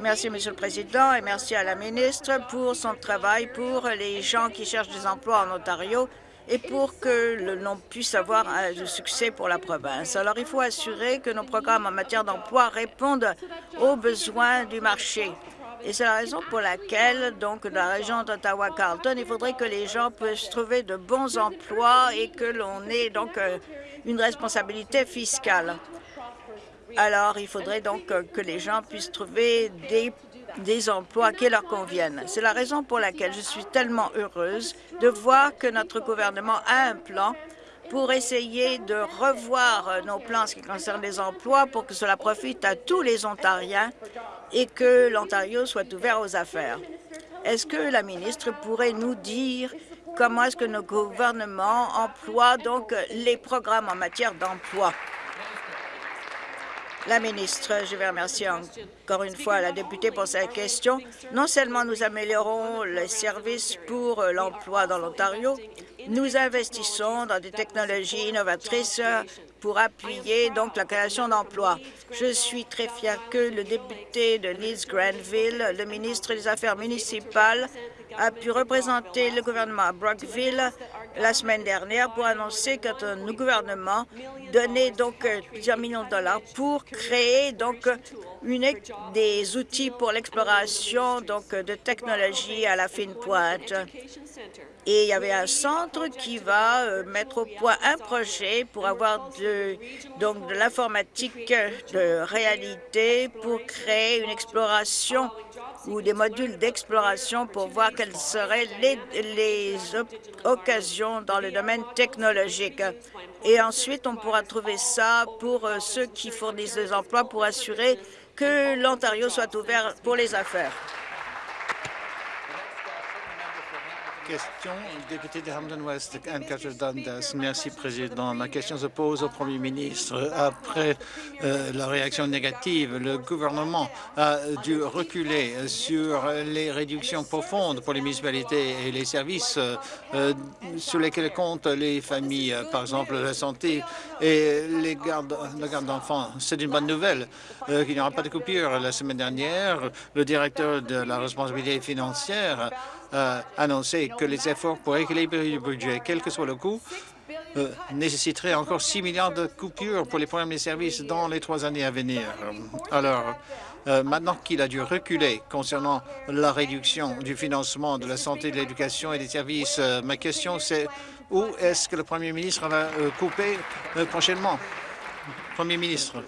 Merci, Monsieur le Président, et merci à la ministre pour son travail pour les gens qui cherchent des emplois en Ontario et pour que l'on puisse avoir du succès pour la province. Alors, il faut assurer que nos programmes en matière d'emploi répondent aux besoins du marché. Et c'est la raison pour laquelle, donc, dans la région d'Ottawa-Carleton, il faudrait que les gens puissent trouver de bons emplois et que l'on ait donc euh, une responsabilité fiscale. Alors, il faudrait donc euh, que les gens puissent trouver des, des emplois qui leur conviennent. C'est la raison pour laquelle je suis tellement heureuse de voir que notre gouvernement a un plan pour essayer de revoir nos plans en ce qui concerne les emplois pour que cela profite à tous les Ontariens et que l'Ontario soit ouvert aux affaires. Est-ce que la ministre pourrait nous dire comment est-ce que nos gouvernements emploient donc les programmes en matière d'emploi? La ministre, je vais remercier encore une fois la députée pour sa question. Non seulement nous améliorons les services pour l'emploi dans l'Ontario, nous investissons dans des technologies innovatrices pour appuyer donc la création d'emplois. Je suis très fier que le député de Leeds-Granville, le ministre des Affaires municipales, a pu représenter le gouvernement à Brockville la semaine dernière pour annoncer que notre gouvernement donnait donc euh, plusieurs millions de dollars pour créer donc une, des outils pour l'exploration donc de technologies à la fine pointe. Et il y avait un centre qui va euh, mettre au point un projet pour avoir donc de l'informatique de réalité pour créer une exploration ou des modules d'exploration pour voir quelles seraient les, occasions dans le domaine technologique. Et ensuite, on pourra trouver ça pour euh, ceux qui fournissent des emplois pour assurer que l'Ontario soit ouvert pour les affaires. Question, député de Hamden West, Dundas. Merci, Président. Ma question se pose au Premier ministre. Après euh, la réaction négative, le gouvernement a dû reculer sur les réductions profondes pour les municipalités et les services euh, sur lesquels comptent les familles, par exemple la santé et les gardes, la garde d'enfants. C'est une bonne nouvelle euh, qu'il n'y aura pas de coupure. La semaine dernière, le directeur de la responsabilité financière euh, annoncé que les efforts pour équilibrer le budget, quel que soit le coût, euh, nécessiteraient encore 6 milliards de coupures pour les premiers services dans les trois années à venir. Alors, euh, maintenant qu'il a dû reculer concernant la réduction du financement de la santé, de l'éducation et des services, ma question c'est où est-ce que le Premier ministre va couper prochainement? Premier ministre.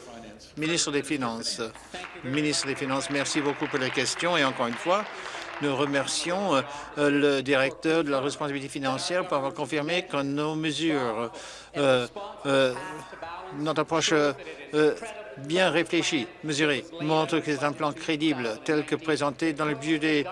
Ministre des Finances. Ministre des Finances, merci beaucoup pour les questions et encore une fois, nous remercions euh, le directeur de la responsabilité financière pour avoir confirmé que nos mesures, euh, euh, notre approche bien réfléchie, mesurée, montre que c'est un plan crédible tel que présenté dans le budget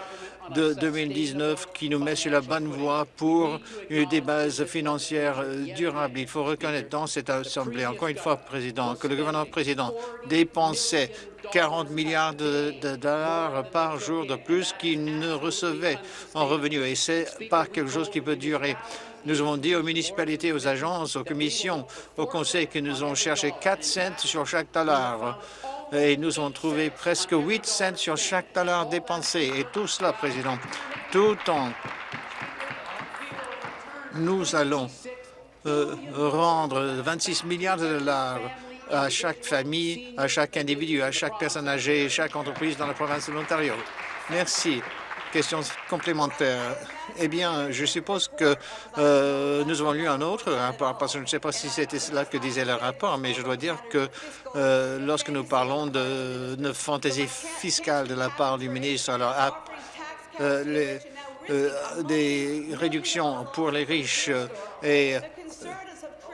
de 2019 qui nous met sur la bonne voie pour des bases financières durables. Il faut reconnaître dans cette Assemblée, encore une fois, Président, que le gouvernement président dépensait 40 milliards de, dollars par jour de plus qu'il ne recevait en revenus. Et c'est pas quelque chose qui peut durer. Nous avons dit aux municipalités, aux agences, aux commissions, au conseil que nous avons cherché 4 cents sur chaque dollar. Et nous avons trouvé presque 8 cents sur chaque dollar dépensé. Et tout cela, Président, tout en nous allons euh, rendre 26 milliards de dollars à chaque famille, à chaque individu, à chaque personne âgée, chaque entreprise dans la province de l'Ontario. Merci. Question complémentaire. Eh bien, je suppose que euh, nous avons lu un autre rapport, parce que je ne sais pas si c'était cela que disait le rapport, mais je dois dire que euh, lorsque nous parlons de, fantaisie fiscale de la part du ministre, alors euh, des réductions pour les riches et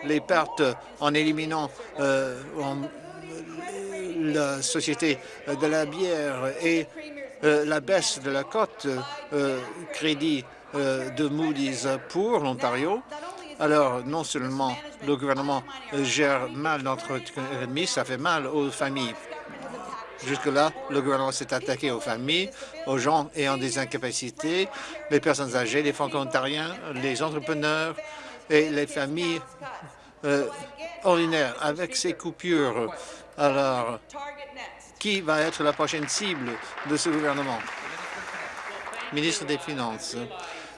les pertes en éliminant la société de la bière et la baisse de la cote crédit de Moody's pour l'Ontario. Alors, non seulement le gouvernement gère mal notre économie, ça fait mal aux familles. Jusque-là, le gouvernement s'est attaqué aux familles, aux gens ayant des incapacités, les personnes âgées, les franco-ontariens, les entrepreneurs, et les familles euh, ordinaires avec ces coupures. Alors, qui va être la prochaine cible de ce gouvernement? Ministre des Finances.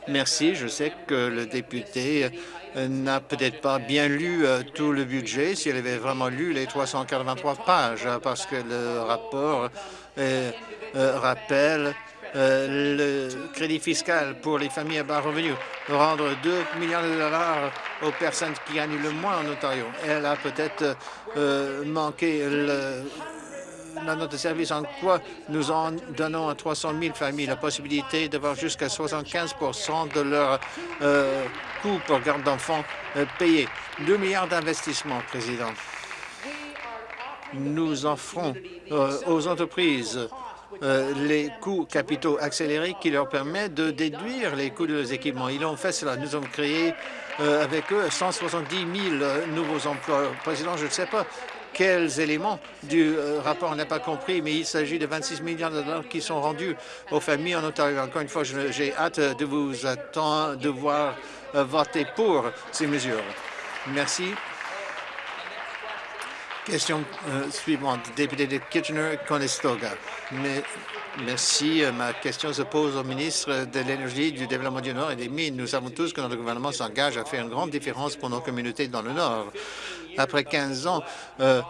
Merci. Je sais que le député euh, n'a peut-être pas bien lu euh, tout le budget, s'il avait vraiment lu les 383 pages, parce que le rapport rappelle euh, le crédit fiscal pour les familles à bas revenus, rendre 2 millions de dollars aux personnes qui gagnent le moins en Ontario. Elle a peut-être manqué le, note de service en quoi nous en donnons à 300 000 familles la possibilité d'avoir jusqu'à 75% de leurs euh, coûts pour garde d'enfants payés. 2 milliards d'investissements, Président. Nous offrons aux entreprises euh, les coûts capitaux accélérés qui leur permettent de déduire les coûts de leurs équipements. Ils ont fait cela. Nous avons créé euh, avec eux 170 000 euh, nouveaux emplois. Président, je ne sais pas quels éléments du rapport on n'a pas compris, mais il s'agit de 26 millions de dollars qui sont rendus aux familles en Ontario. Encore une fois, j'ai hâte de vous attendre, de voir voter pour ces mesures. Merci. Question euh, suivante, député de Kitchener-Conestoga. Merci. Euh, ma question se pose au ministre de l'Énergie, du Développement du Nord et des Mines. Nous savons tous que notre gouvernement s'engage à faire une grande différence pour nos communautés dans le Nord. Après 15 ans, euh,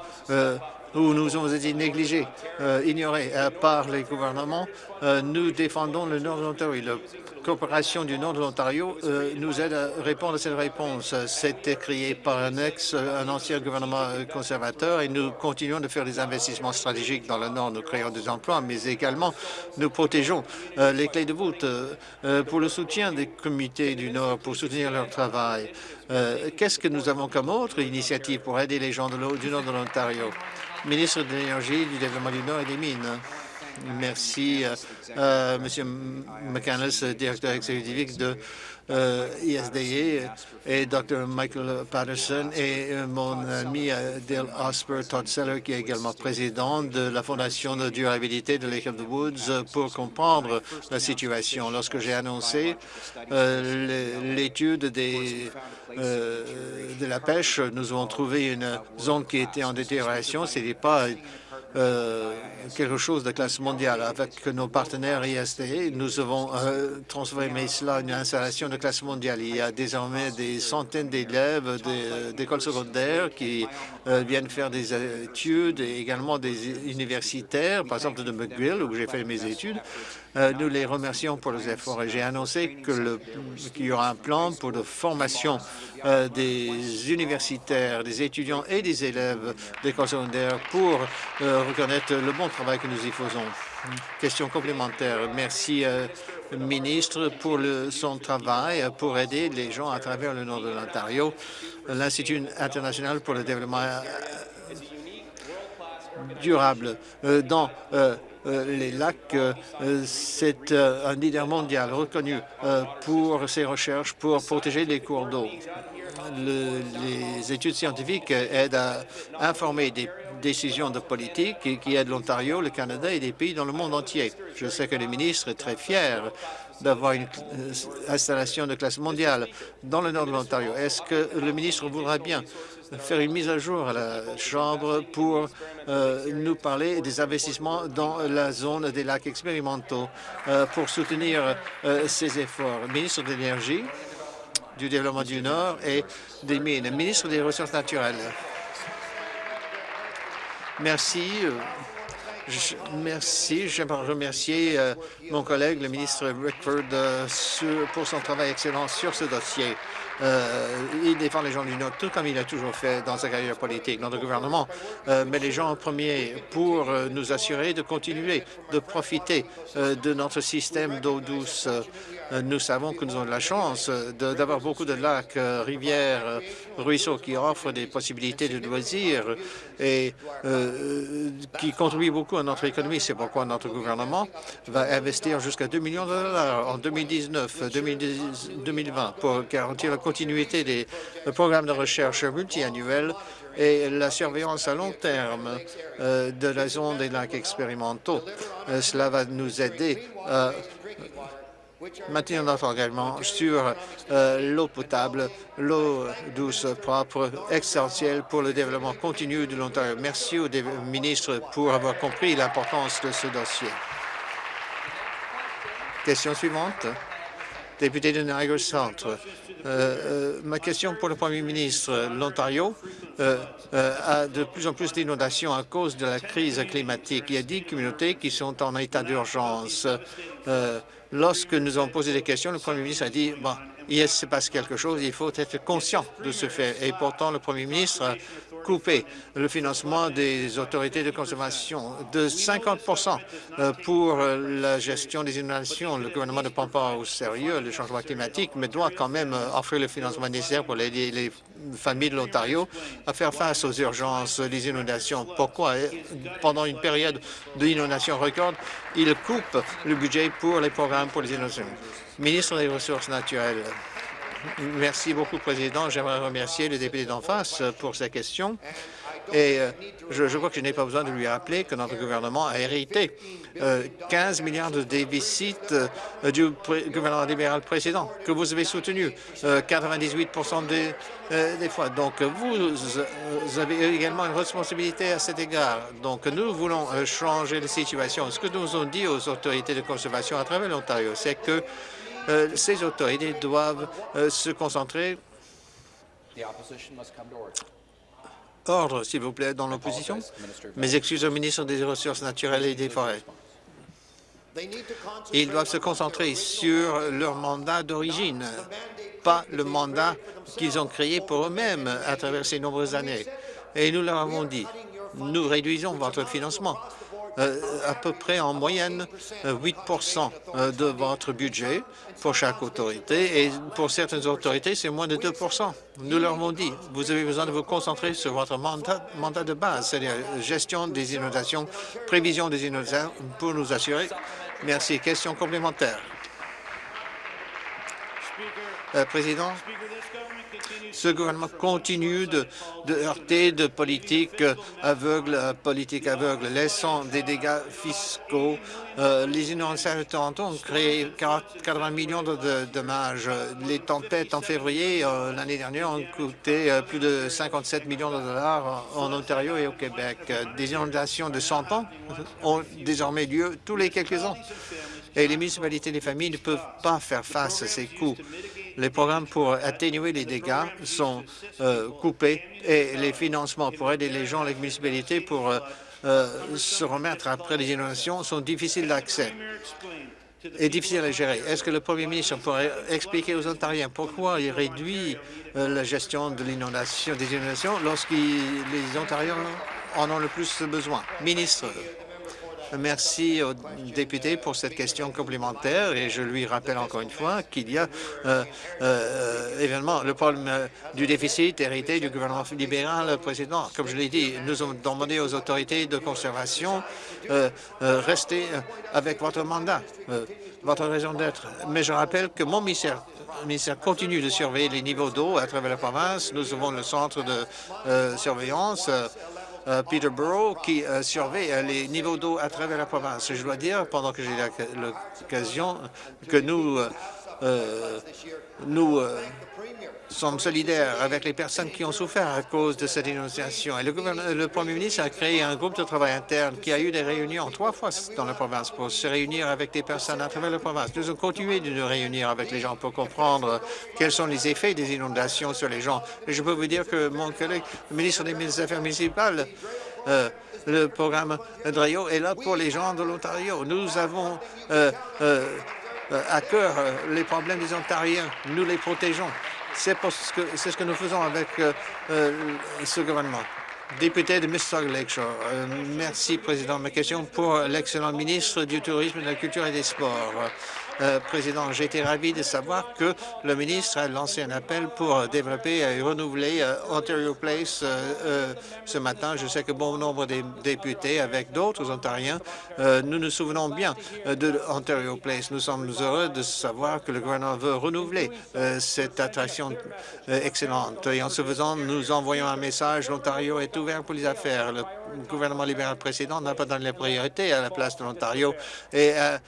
où nous avons été négligés, euh, ignorés euh, par les gouvernements. Euh, nous défendons le nord de coopération du nord de l'Ontario nous aide à répondre à cette réponse. C'était créé par un ex, un ancien gouvernement conservateur et nous continuons de faire des investissements stratégiques dans le nord. Nous créons des emplois, mais également nous protégeons les clés de voûte pour le soutien des comités du nord, pour soutenir leur travail. Qu'est-ce que nous avons comme autre initiative pour aider les gens du nord de l'Ontario? ministre de l'Énergie, du Développement du Nord et des Mines. Merci, euh, euh Monsieur McCandless, directeur exécutif de euh, ISDA, et Dr. Michael Patterson et euh, mon ami Dale Osper Todd Seller, qui est également président de la Fondation de durabilité de Lake of the Woods, pour comprendre la situation. Lorsque j'ai annoncé l'étude de la pêche, nous avons trouvé une zone qui était en détérioration. Ce n'est pas euh, quelque chose de classe mondiale. Avec nos partenaires IST, nous avons euh, transformé cela en une installation de classe mondiale. Il y a désormais des centaines d'élèves euh, d'écoles secondaires qui viennent faire des études et également des universitaires, par exemple de McGill, où j'ai fait mes études. Euh, nous les remercions pour leurs efforts et j'ai annoncé qu'il y aura un plan pour la formation euh, des universitaires, des étudiants et des élèves d'école secondaire pour euh, reconnaître le bon travail que nous y faisons. Question complémentaire. Merci, ministre, pour le, son travail pour aider les gens à travers le nord de l'Ontario. L'Institut international pour le développement durable dans les lacs, euh, c'est euh, un leader mondial reconnu pour ses recherches pour protéger les cours d'eau. les études scientifiques aident à informer des décisions de politique qui aident l'Ontario, le Canada et des pays dans le monde entier. Je sais que le ministre est très fier d'avoir une installation de classe mondiale dans le nord de l'Ontario. Est-ce que le ministre voudra bien faire une mise à jour à la Chambre pour euh, nous parler des investissements dans la zone des lacs expérimentaux euh, pour soutenir euh, ces efforts. Ministre de l'Énergie, du Développement du Nord et des Mines, ministre des Ressources naturelles. Merci. Merci. J'aimerais remercier mon collègue, le ministre Rickford, pour son travail excellent sur ce dossier. Euh, il défend les gens du Nord, tout comme il a toujours fait dans sa carrière politique. Notre gouvernement euh, met les gens en premier pour euh, nous assurer de continuer de profiter de notre système d'eau douce. Nous savons que nous avons la chance d'avoir beaucoup de lacs, rivières, ruisseaux qui offrent des possibilités de loisirs et qui contribuent beaucoup à notre économie. C'est pourquoi notre gouvernement va investir jusqu'à 2 millions de dollars en 2019-2020 pour garantir la continuité des programmes de recherche multiannuels et la surveillance à long terme euh, de la zone des lacs expérimentaux. Euh, cela va nous aider à maintenir notre engagement sur euh, l'eau potable, l'eau douce propre, essentielle pour le développement continu de l'Ontario. Merci au ministre pour avoir compris l'importance de ce dossier. Question suivante député de Niagara Centre. Euh, euh, ma question pour le Premier ministre. L'Ontario a de plus en plus d'inondations à cause de la crise climatique. Il y a dix communautés qui sont en état d'urgence. Lorsque nous avons posé des questions, le Premier ministre a dit bon, il se passe quelque chose, il faut être conscient de ce fait. Et pourtant, le Premier ministre couper le financement des autorités de consommation de 50 euh, pour la gestion des inondations. Le gouvernement ne prend pas au sérieux le changement climatique, mais doit quand même offrir le financement nécessaire pour aider les familles de l'Ontario à faire face aux urgences des inondations. Pourquoi, pendant une période d'inondation record, il coupe le budget pour les programmes pour les inondations? Ministre des Ressources naturelles. Merci beaucoup, Président. J'aimerais remercier le député d'en face pour sa question. Et euh, je, crois que je n'ai pas besoin de lui rappeler que notre gouvernement a hérité 15 euh, milliards de déficit euh, du gouvernement libéral précédent, que vous avez soutenu 98 des, des, fois. Donc, vous, avez également une responsabilité à cet égard. Donc, nous voulons changer la situation. Ce que nous avons dit aux autorités de conservation à travers l'Ontario, c'est que ces autorités doivent euh, se concentrer. Ordre, s'il vous plaît, dans l'opposition. Mes excuses au ministre des Ressources naturelles et des Forêts. Ils doivent se concentrer sur leur mandat d'origine, pas le mandat qu'ils ont créé pour eux-mêmes à travers ces nombreuses années. Et nous leur avons dit, nous réduisons votre financement. Euh, à peu près en moyenne 8% euh, euh, de votre budget pour chaque autorité et pour certaines autorités, c'est moins de 2% Nous leur avons dit, vous avez besoin de vous concentrer sur votre mandat, mandat de base, c'est-à-dire gestion des inondations, prévision des inondations pour nous assurer. Merci. Question complémentaire. Président, ce gouvernement continue de, heurter de politiques aveugles à politique aveugle, laissant des dégâts fiscaux. Euh, les inondations de Toronto ont créé 80 millions de, dommages. Les tempêtes en février euh, l'année dernière ont coûté euh, plus de 57 millions de dollars en Ontario et au Québec. Des inondations de 100 ans ont désormais lieu tous les quelques ans. Et les municipalités et les familles ne peuvent pas faire face à ces coûts les programmes pour atténuer les dégâts sont euh, coupés et les financements pour aider les gens, les municipalités pour euh, euh, se remettre après les inondations sont difficiles d'accès. est difficile à gérer. Est-ce que le premier ministre pourrait expliquer aux Ontariens pourquoi il réduit la gestion de l'inondation, des inondations lorsque les Ontariens en ont le plus besoin? Ministre. Merci au député pour cette question complémentaire et je lui rappelle encore une fois qu'il y a euh, euh, évidemment le problème euh, du déficit hérité du gouvernement libéral précédent. Comme je l'ai dit, nous avons demandé aux autorités de conservation euh, rester avec votre mandat, votre raison d'être. Mais je rappelle que mon ministère continue de surveiller les niveaux d'eau à travers la province. Nous avons le centre de surveillance Peterborough qui euh, surveille euh, les niveaux d'eau à travers la province. Je dois dire, pendant que j'ai l'occasion, que nous, nous sommes solidaires avec les personnes qui ont souffert à cause de cette inondation. Et le, Premier ministre a créé un groupe de travail interne qui a eu des réunions trois fois dans la province pour se réunir avec des personnes à travers la province. Nous avons continué de nous réunir avec les gens pour comprendre quels sont les effets des inondations sur les gens. Et je peux vous dire que mon collègue, le ministre des Affaires municipales, euh, le programme DRIO est là pour les gens de l'Ontario. Nous avons euh, euh, à cœur les problèmes des Ontariens. Nous les protégeons. C'est ce que nous faisons avec euh, euh, ce gouvernement. Député de Mississauga Lakeshore. Euh, merci, Président. Ma question pour l'excellent ministre du Tourisme, de la Culture et des Sports. Euh, Président, j'ai été ravi de savoir que le ministre a lancé un appel pour développer et renouveler euh, Ontario Place euh, ce matin. Je sais que bon nombre de députés, avec d'autres Ontariens, nous nous souvenons bien de Ontario Place. Nous sommes heureux de savoir que le gouvernement veut renouveler cette attraction excellente. Et en ce faisant, nous envoyons un message. L'Ontario est ouvert pour les affaires. Le gouvernement libéral précédent n'a pas donné la priorité à la place de l'Ontario et a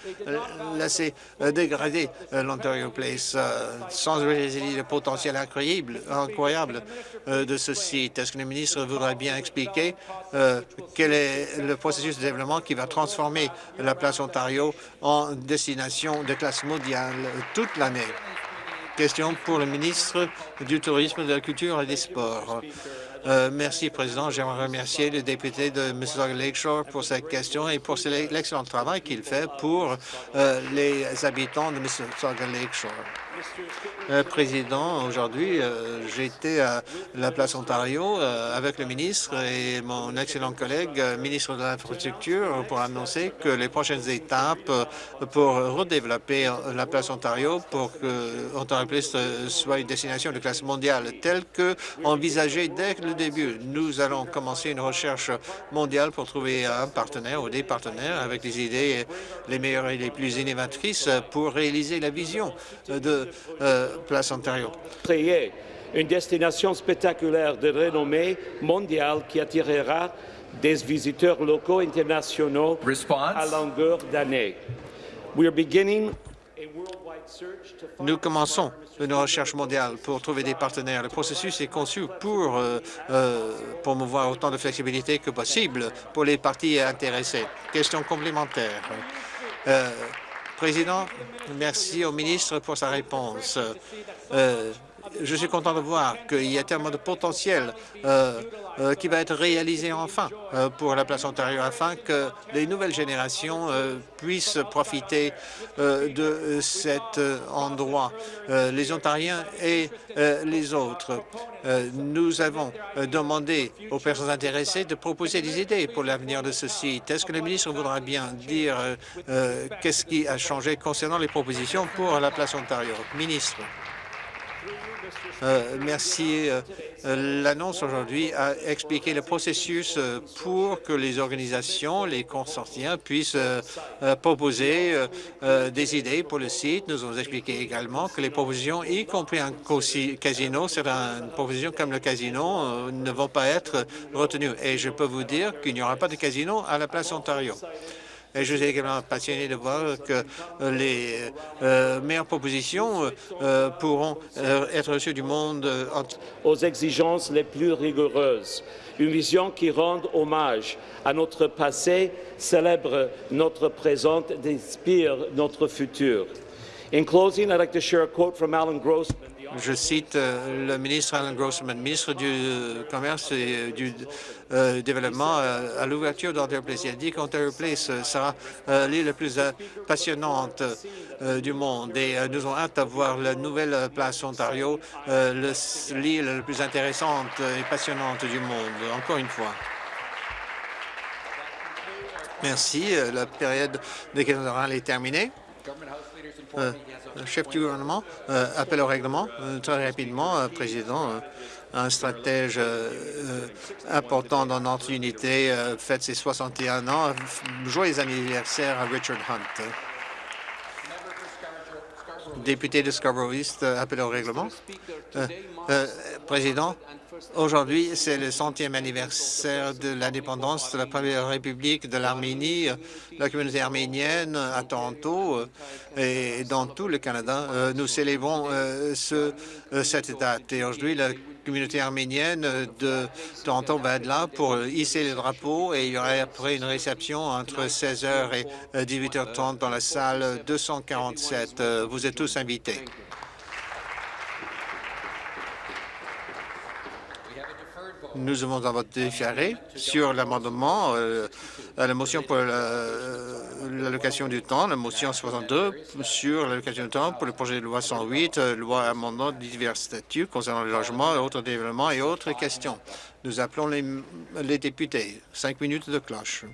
laissé euh, dégrader euh, l'Ontario Place euh, sans le potentiel incroyable, incroyable de ce site. Est-ce que le ministre voudrait bien expliquer quel est le processus de développement qui va transformer la place Ontario en destination de classe mondiale toute l'année? Question pour le ministre du Tourisme, de la Culture et des Sports. Euh, merci, Président. J'aimerais remercier le député de Mississauga Lakeshore pour cette question et pour l'excellent travail qu'il fait pour euh, les habitants de Mississauga Lakeshore. Euh, président, aujourd'hui, euh, j'étais à la place Ontario euh, avec le ministre et mon excellent collègue, ministre de l'Infrastructure, pour annoncer que les prochaines étapes pour redévelopper la place Ontario pour que Ontario Place soit une destination de classe mondiale telle que envisagée dès le début. Nous allons commencer une recherche mondiale pour trouver un partenaire ou des partenaires avec les idées les meilleures et les plus innovatrices pour réaliser la vision de euh, Place Ontario. Créer une destination spectaculaire de renommée mondiale qui attirera des visiteurs locaux et internationaux à longueur d'année. Nous commençons une recherche mondiale pour trouver des partenaires. Le processus est conçu pour euh, euh, promouvoir autant de flexibilité que possible pour les parties intéressées. Question complémentaire. Président, merci au ministre pour sa réponse. Euh, je suis content de voir qu'il y a tellement de potentiel euh, euh, qui va être réalisé enfin euh, pour la place Ontario afin que les nouvelles générations puissent profiter de cet endroit, les Ontariens et les autres. nous avons demandé aux personnes intéressées de proposer des idées pour l'avenir de ce site. Est-ce que le ministre voudra bien dire qu'est-ce qui a changé concernant les propositions pour la place Ontario? Ministre. Euh, merci. Euh, l'annonce aujourd'hui a expliqué le processus euh, pour que les organisations, les consortiums puissent proposer des idées pour le site. Nous avons expliqué également que les propositions, y compris un casino, certaines propositions comme le casino, ne vont pas être retenues. Et je peux vous dire qu'il n'y aura pas de casino à la place Ontario. Je suis également passionné de voir que euh, les euh, meilleures propositions euh, pourront être reçues du monde. Aux exigences les plus rigoureuses, une vision qui rende hommage à notre passé, célèbre notre présent inspire notre futur. In closing, I'd like to share a quote from Alan Grossman, Je cite euh, le ministre Alan Grossman, ministre du Commerce et du euh, Développement, euh, à l'ouverture d'Ontario Place. Il a dit qu'Ontario Place sera l'île la plus passionnante du monde et nous avons hâte d'avoir la nouvelle place Ontario, l'île la plus intéressante et passionnante du monde, encore une fois. Merci. La période des questions orales est terminée. Euh, chef du gouvernement, euh, appel au règlement. Euh, très rapidement, Président, un stratège important dans notre unité fête ses 61 ans. Joyeux anniversaire à Richard Hunt. Député de Scarborough East, appel au règlement. Président, Aujourd'hui, c'est le centième anniversaire de l'indépendance de la première république de l'Arménie. La communauté arménienne à Toronto et dans tout le Canada, euh, nous célébrons euh, ce, euh, cette date. Et aujourd'hui, la communauté arménienne de Toronto va être là pour hisser les drapeaux et il y aura après une réception entre 16h et 18h30 dans la salle 247. Vous êtes tous invités. Nous avons un vote différé sur l'amendement, euh, la motion pour euh, l'allocation du temps, la motion 62 sur l'allocation du temps pour le projet de loi 108, euh, loi amendement de divers statuts concernant le logement, autres développements et autres questions. Nous appelons les, les députés. Cinq minutes de cloche.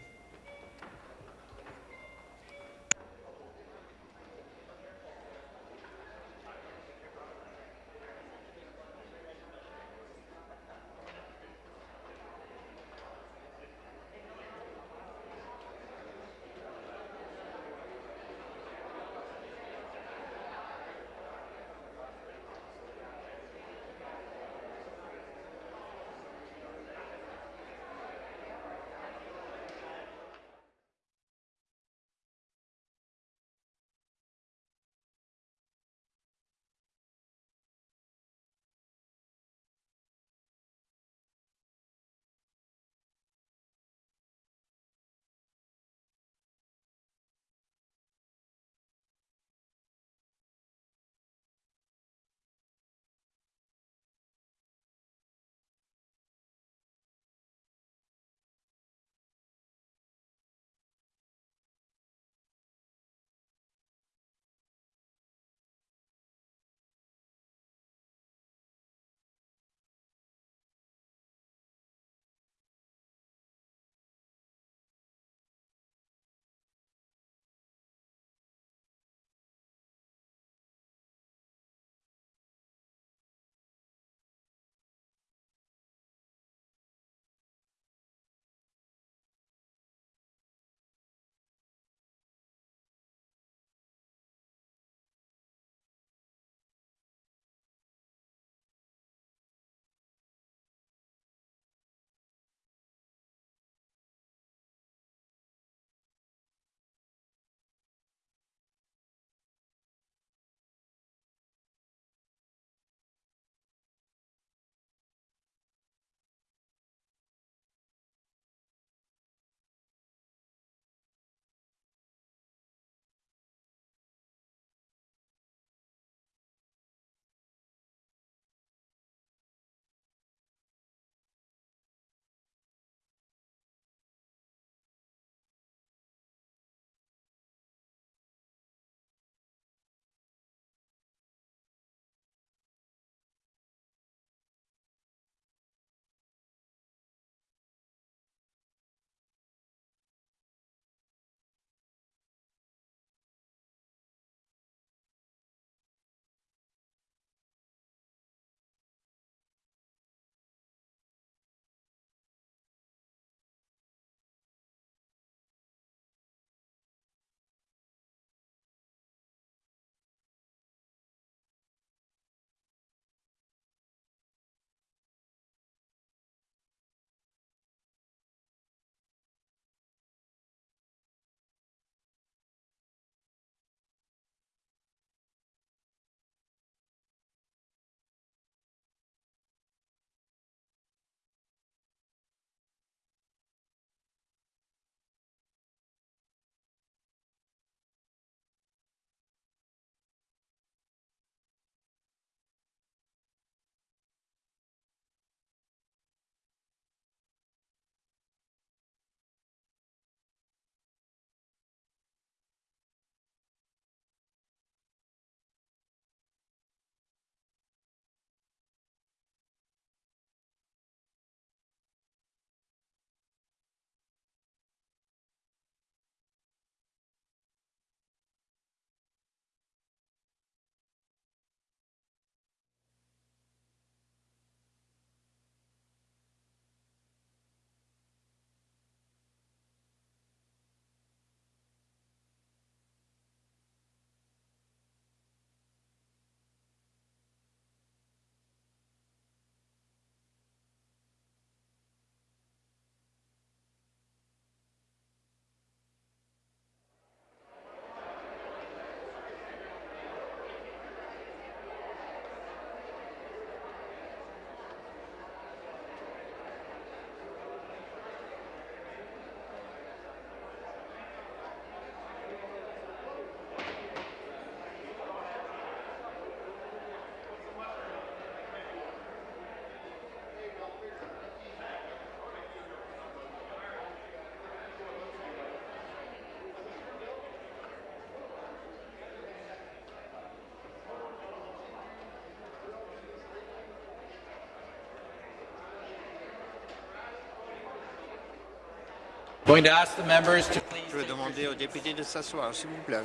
Je vais demander aux députés de s'asseoir, s'il vous plaît.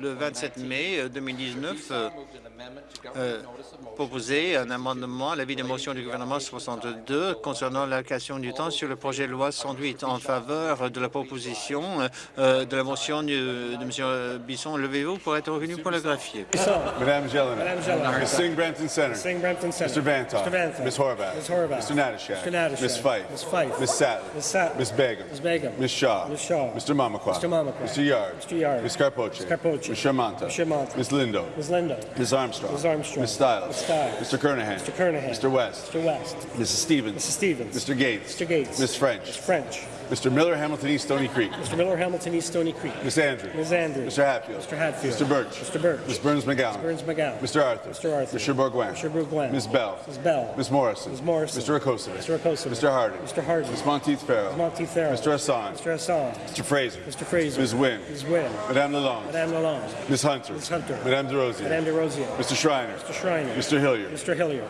Le 27 mai 2019, euh, euh, proposé un amendement à l'avis de motion du gouvernement 62 concernant l'allocation du temps sur le projet de loi 108 en faveur de la proposition euh, de la motion de, M. Bisson. Levez-vous pour être revenu pour le graphier. Madame Jelena. Ms. Singh Brampton Center. Singh Brampton Center. Mr. Vantoff. Mr. Vantoff. Ms. Horvath. Ms. Horvath. Mr. Natashak. Ms. Fife. Ms. Fife. Ms. Sattler. Ms. Sattler. Ms. Begum. Ms. Begum. Ms. Shaw. Ms. Shaw. Mr. Mamakwa. Mr. Mamakwa. Mr. Yard. Mr. Yard. Ms. Carpoche. Ms. Carpoche. Ms. Shermanta. Ms. Shermanta. Ms. Lindo. Ms. Lindo. Ms. Armstrong. Ms. Armstrong. Ms. Stiles. Ms. Stiles. Mr. Kernahan. Mr. Kernahan. Mr. West. Mr. West. Mrs. Stevens. Mrs. Stevens. Mr. Gates. Mr. Gates. Ms. French. Ms. French. Mr. Miller, Hamilton East, Stony Creek. Mr. Miller, Hamilton East, Stony Creek. Ms. Andrews. Ms. Andrews. Mr. Hatfield. Mr. Hatfield. Mr. Birch. Mr. Birch. Ms. Burns McGowan. Burns McGowan. Mr. Arthur. Mr. Arthur. Mr. Bourguin. Mr. Bourguin. Ms. Bell. Ms. Bell. Ms. Morrison. Ms. Morrison. Mr. Rakosovic. Mr. Rakosovic. Mr. Harding. Mr. Harding. Ms. Monteith Farrell. Ms. Monteith Farrell. Mr. Hassan. Mr. Hassan. Mr. Fraser. Mr. Fraser. Ms. Wynn. Ms. Wynn. Madame Lalonde. Madame Lalonde. Ms. Hunter. Ms. Hunter. Madame DeRosier. Madame DeRosier. Mr. Schreiner. Mr. Schreiner. Mr. Hillier. Mr. Hillier.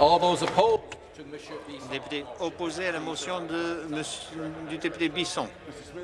All those opposed to Mr. Bisson. Député opposé à la motion de monsieur- du député Bisson.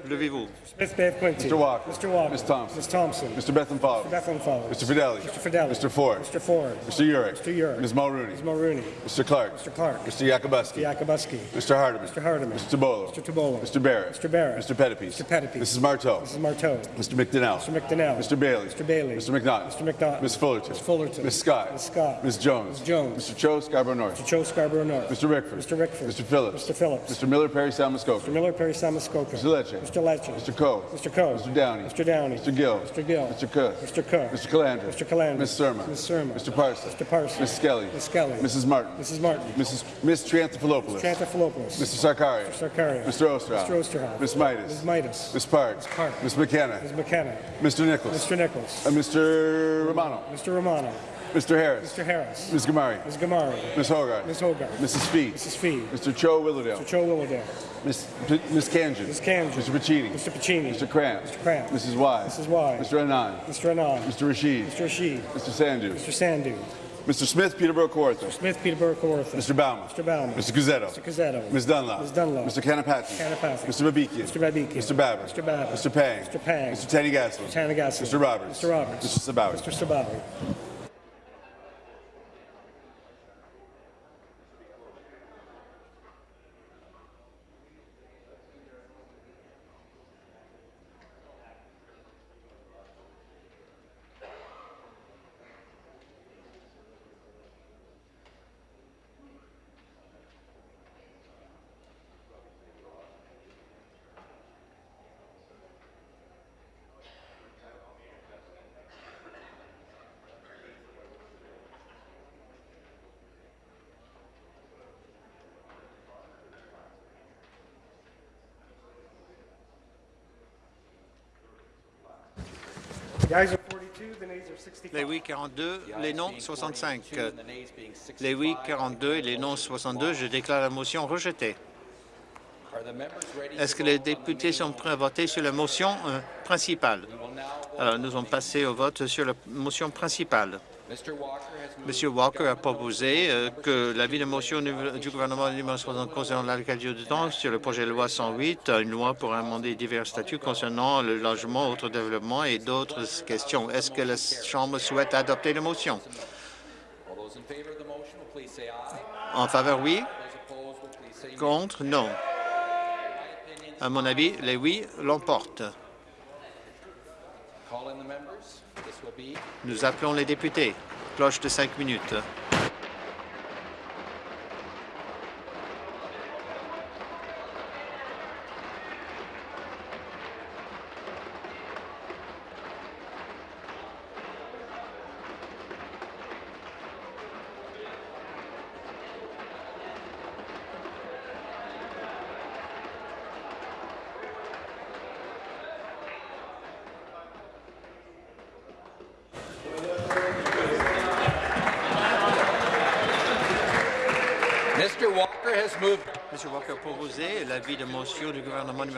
Levez-vous. Smith Bay Quinty. Mr. Walker. Mr. Walker. Ms. Thompson. Ms. Thompson. Mr. Bethlehem Falls. Bethlehem Mr. Fidelli. Mr. Fidelli. Mr. Ford. Mr. Ford. Mr. Urick. Mr. Urick. Ms. Mulrooney. Ms. Mulrooney. Mr. Clark. Mr. Clark. Mr. Yakubuski. Mr. Yakubuski. Mr. Hardeman. Mr. Hardeman. Mr. Tabolo. Mr. Tabolo. Mr. Barrett. Mr. Barrett. Mr. Pettipies. Mr. Pettipies. Mrs. Marteau. Mrs. Marteau. Mr. McDonnell. Mr. McDonnell. Mr. Bailey. Mr. Bailey. Mr. McNaught. Mr. McNaught. Ms. Fullerton. Ms. Fullerton. Ms. Scott. Ms. Scott. Ms. Jones. Ms. Jones. Mr. Cho, Scarborough North. Mr. Joe Scarborough North. Mr. Rickford. Mr. Rickford. Mr. Phillips. Mr. Phillips. Mr. Miller, Perry, San Muskoka. Mr. Miller, Perry Samuskoka. Mr. Lecce. Mr. Lecce. Mr. Coe. Mr. Coe. Mr. Downey. Mr. Downey. Mr. Gill. Mr. Gill. Mr. Cook. Mr. Cook. Mr. Calandra. Mr. Calandra. Ms. Surma. Ms. Surma. Mr. Parsons. Mr. Parsons. Ms. Skelly. Ms. Skelly. Mrs. Martin. Mrs. Martin. Mrs. Ms. Triantafilopoulos. Chantaphilopoulos. Mr. Sarkaria. Sarkaria. Mr. Osterhoff. Mr. Osterhoff. Ms. Midas. Ms. Midas. Ms. Park. Park. Ms. McKenna. Ms. McKenna. Mr. Nichols. Mr. Nichols. Uh, Mr. Romano. Mr. Romano. Mr. Harris. Mr. Harris. Ms. Gamari. Ms. Gamari. Ms. Hogarth. Ms. Hogarth. Mrs. Fee. Mrs. Fee. Mr. Cho Willowdale. Mr. Cho Willowdale. P- Ms. Kanjan. Ms. Kanjan. Mr. Pacini. Mr. Pacini. Mr. Cramp. Mr. Cramp. Mrs. Wise. Mrs. Wise. Mr. Anand. Mr. Anand. Mr. Rashid. Mr. Rashid. Mr. Sandu. Mr. Sandu. Mr. Smith, Peterborough Kawartha. Smith, Peterborough, Kawartha. Mr. Bauman. Mr. Bauman. Mr. Cuzzetto. Mr. Cazzetto. Ms. Dunlop. Ms. Dunlop. Mr. Kanapati. Kanapati. Mr. Babikian. Mr. Babikian. Mr. Babbitt. Mr. Babbitt. Mr. Pang. Mr. Pang. Mr. Teddy Gaslin. Tanagassi. Mr. Roberts. Mr. Roberts. Mr. Sabawi. Mr. Sabawi. Les oui 42, les non 65. Les oui 42 et les non 62, je déclare la motion rejetée. Est-ce que les députés sont prêts à voter sur la motion euh, principale? Alors, nous allons passer au vote sur la motion principale. M. Walker a proposé euh, que l'avis de motion du gouvernement numéro 60 concernant l'allocation du temps sur le projet de loi 108, euh, une loi pour amender divers statuts concernant le logement, autres développements et d'autres questions. Est-ce que la Chambre souhaite adopter la motion? En faveur, oui. Contre, non. À mon avis, les oui l'emportent. Nous appelons les députés. Cloche de cinq minutes.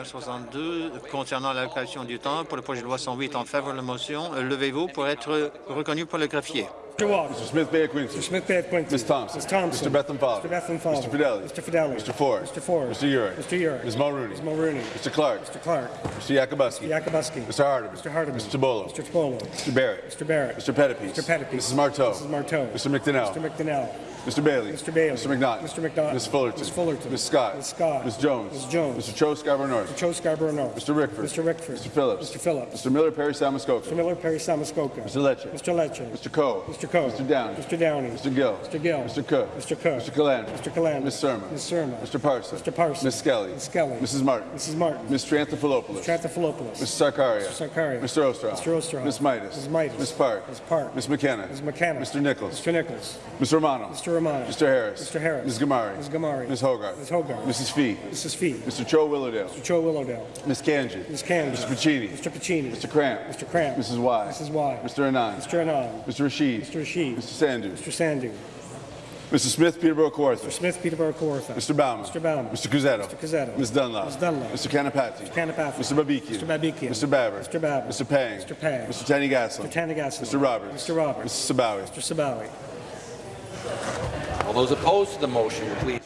62 concernant l'allocation du temps pour le projet de loi 108 en faveur de la motion. Euh, Levez-vous pour être reconnu pour le greffier. Mr. Walker. Mr. Smith Bay Quincy. Mr. Smith Bay Quincy. Ms. Thompson. Ms. Thompson. Mr. Bethlehem Fowler. Mr. Bethlehem Fowler. Mr. Fidelli. Mr. Fidelli. Mr. Ford. Mr. Ford. Mr. Urick. Mr. Urick. Ms. Mulrooney. Ms. Mulrooney. Mr. Clark. Mr. Clark. Mr. Yakubowski. Yakubowski. Mr. Hardeman. Mr. Hardeman. Mr. Tabolo. Mr. Topolo. Mr. Barrett. Mr. Barrett. Mr. Pettipies. Mr. Pettipies. Mrs. Marteau. Mrs. Marteau. Mr. McDonnell. Mr. McDonnell. Mr. Bailey. Mr. Bailey. Mr. McNaughton. Mr. McNaughton. Ms. Fullerton. Ms. Fullerton. Ms. Scott. Ms. Scott. Ms. Jones. Ms. Jones. Mr. Cho Scarborough North. Joe Scarborough North. Mr. Rickford. Mr. Rickford. Mr. Phillips. Mr. Phillips. Mr. Miller Perry Samuskoka. Mr. Miller Perry Samuskoka. Mr. Lecce. Mr. Lecce. Mr. Coe. Mr. Coe. Mr. Downey. Mr. Downey. Mr. Gill. Mr. Gill. Mr. Cook. Mr. Cook. Mr. Calandra. Mr. Calandra. Ms. Surma. Ms. Surma. Mr. Parson. Mr. Parson. Ms. Skelly. Ms. Skelly. Mrs. Martin. Mrs. Martin. Ms. Tranthopoulos. Tranthophilopoulos. Mr. Sarkaria. Mr. Sarkaria. Mr. Ostroff. Mr. Ostroff. Ms. Midas. Ms. Midas. Ms. Park. Ms. Park. Ms. McKenna. Ms. McKenna. Mr. Nichols. Mr. Nichols. Mr. Romano. Mr. Romano. Mr. Harris. Mr. Harris. Ms. Gamari. Ms. Gamari. Ms. Hogarth. Ms. Hogarth. Mrs. Fee. Mrs. Fee. Mr. Cho Willowdale. Mr. Joe Willowdale. Ms. Kanji. Ms. Candy. Mr. Pacini. Mr. Pacini. Mr. Cramp. Mr. Cramp. Mrs. Y. Mrs. Y. Mr. Anand. Mr. Anand. Mr. Rashid. Mr. Rashid. Mr. Sandhu. Mr. Sandhu. Mr. Smith Peterborough Kawartha. Mr. Smith, Peterborough, Kawartha. Mr. Bauman. Mr. Bauman. Mr. Cusetto. Mr. Cusetto. Ms. Dunlop. Ms. Dunlop. Mr. Kanapati. Mr. Kanapathy. Mr. Babikian. Mr. Babikian. Mr. Babber. Mr. Babber. Mr. Pang. Mr. Pang. Mr. Tany Gaslin. Mr. Tanigassel. Mr. Roberts. Mr. Roberts. Mrs. Sabawi. Mr. Sabawi. All those opposed to the motion, please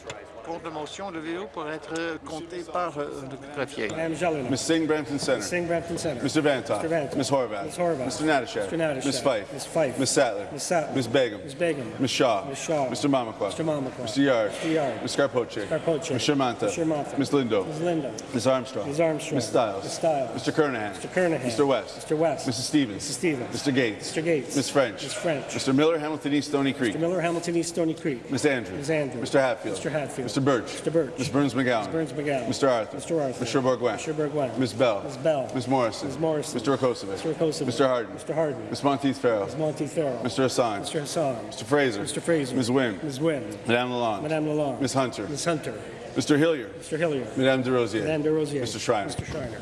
rise. Contre la motion, levez-vous pour être euh, compté par euh, le greffier. Madam Jelena. Ms. Singh Brampton Center. Singh Brampton Center. Mr. Vantoff. Mr. Vantoff. Ms. Horvath. Ms. Horvath. Mr. Natashak. Mr. Natashak. Ms. Fife. Ms. Fife. Ms. Sattler. Ms. Sattler. Ms. Begum. Ms. Begum. Ms. Shaw. Ms. Shaw. Mr. Mamakwa. Mr. Mamakwa. Mr. Yard. Mr. Yard. Ms. Scarpoche. Scarpoche. Ms. Shermanta. Ms. Shermanta. Ms. Lindo. Ms. Linda. Ms. Armstrong. Ms. Armstrong. Ms. Stiles. Ms. Stiles. Mr. Kernahan. Mr. Kernahan. Mr. West. Mr. West. Mrs. Stevens. Mrs. Stevens. Mr. Gates. Mr. Gates. Ms. French. Ms. French. Mr. Miller, Hamilton East, Stony Creek. Mr. Miller, Hamilton East, Stony Creek. Ms. Andrews. Ms. Andrews. Mr. Hatfield. Mr. Hatfield. Mr. Birch. Mr. Birch. Ms. Burns McGowan. Ms. Burns McGowan. Mr. Arthur. Mr. Arthur. Mr. Bourguin. Mr. Bourguin. Ms. Bell. Ms. Bell. Ms. Morrison. Ms. Morrison. Mr. Rakosovic. Mr. Rakosovic. Mr. Harden. Mr. Harden. Ms. Monteith Farrell. Ms. Monteith Farrell. Mr. Hassan. Mr. Hassan. Mr. Fraser. Mr. Fraser. Ms. Wynne. Ms. Wynne. Madame Lalonde. Madame Lalonde. Ms. Hunter. Ms. Hunter. Mr. Hilliard. Mr. Hilliard. Madame de Rosier. Madame de Rosier. Mr. Schreiner. Mr. Schreiner.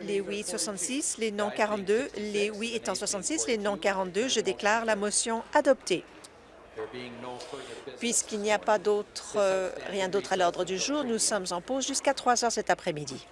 Les oui 66, les non 42, les oui étant 66, les non 42, je déclare la motion adoptée. Puisqu'il n'y a pas euh, rien d'autre à l'ordre du jour, nous sommes en pause jusqu'à 3 heures cet après-midi.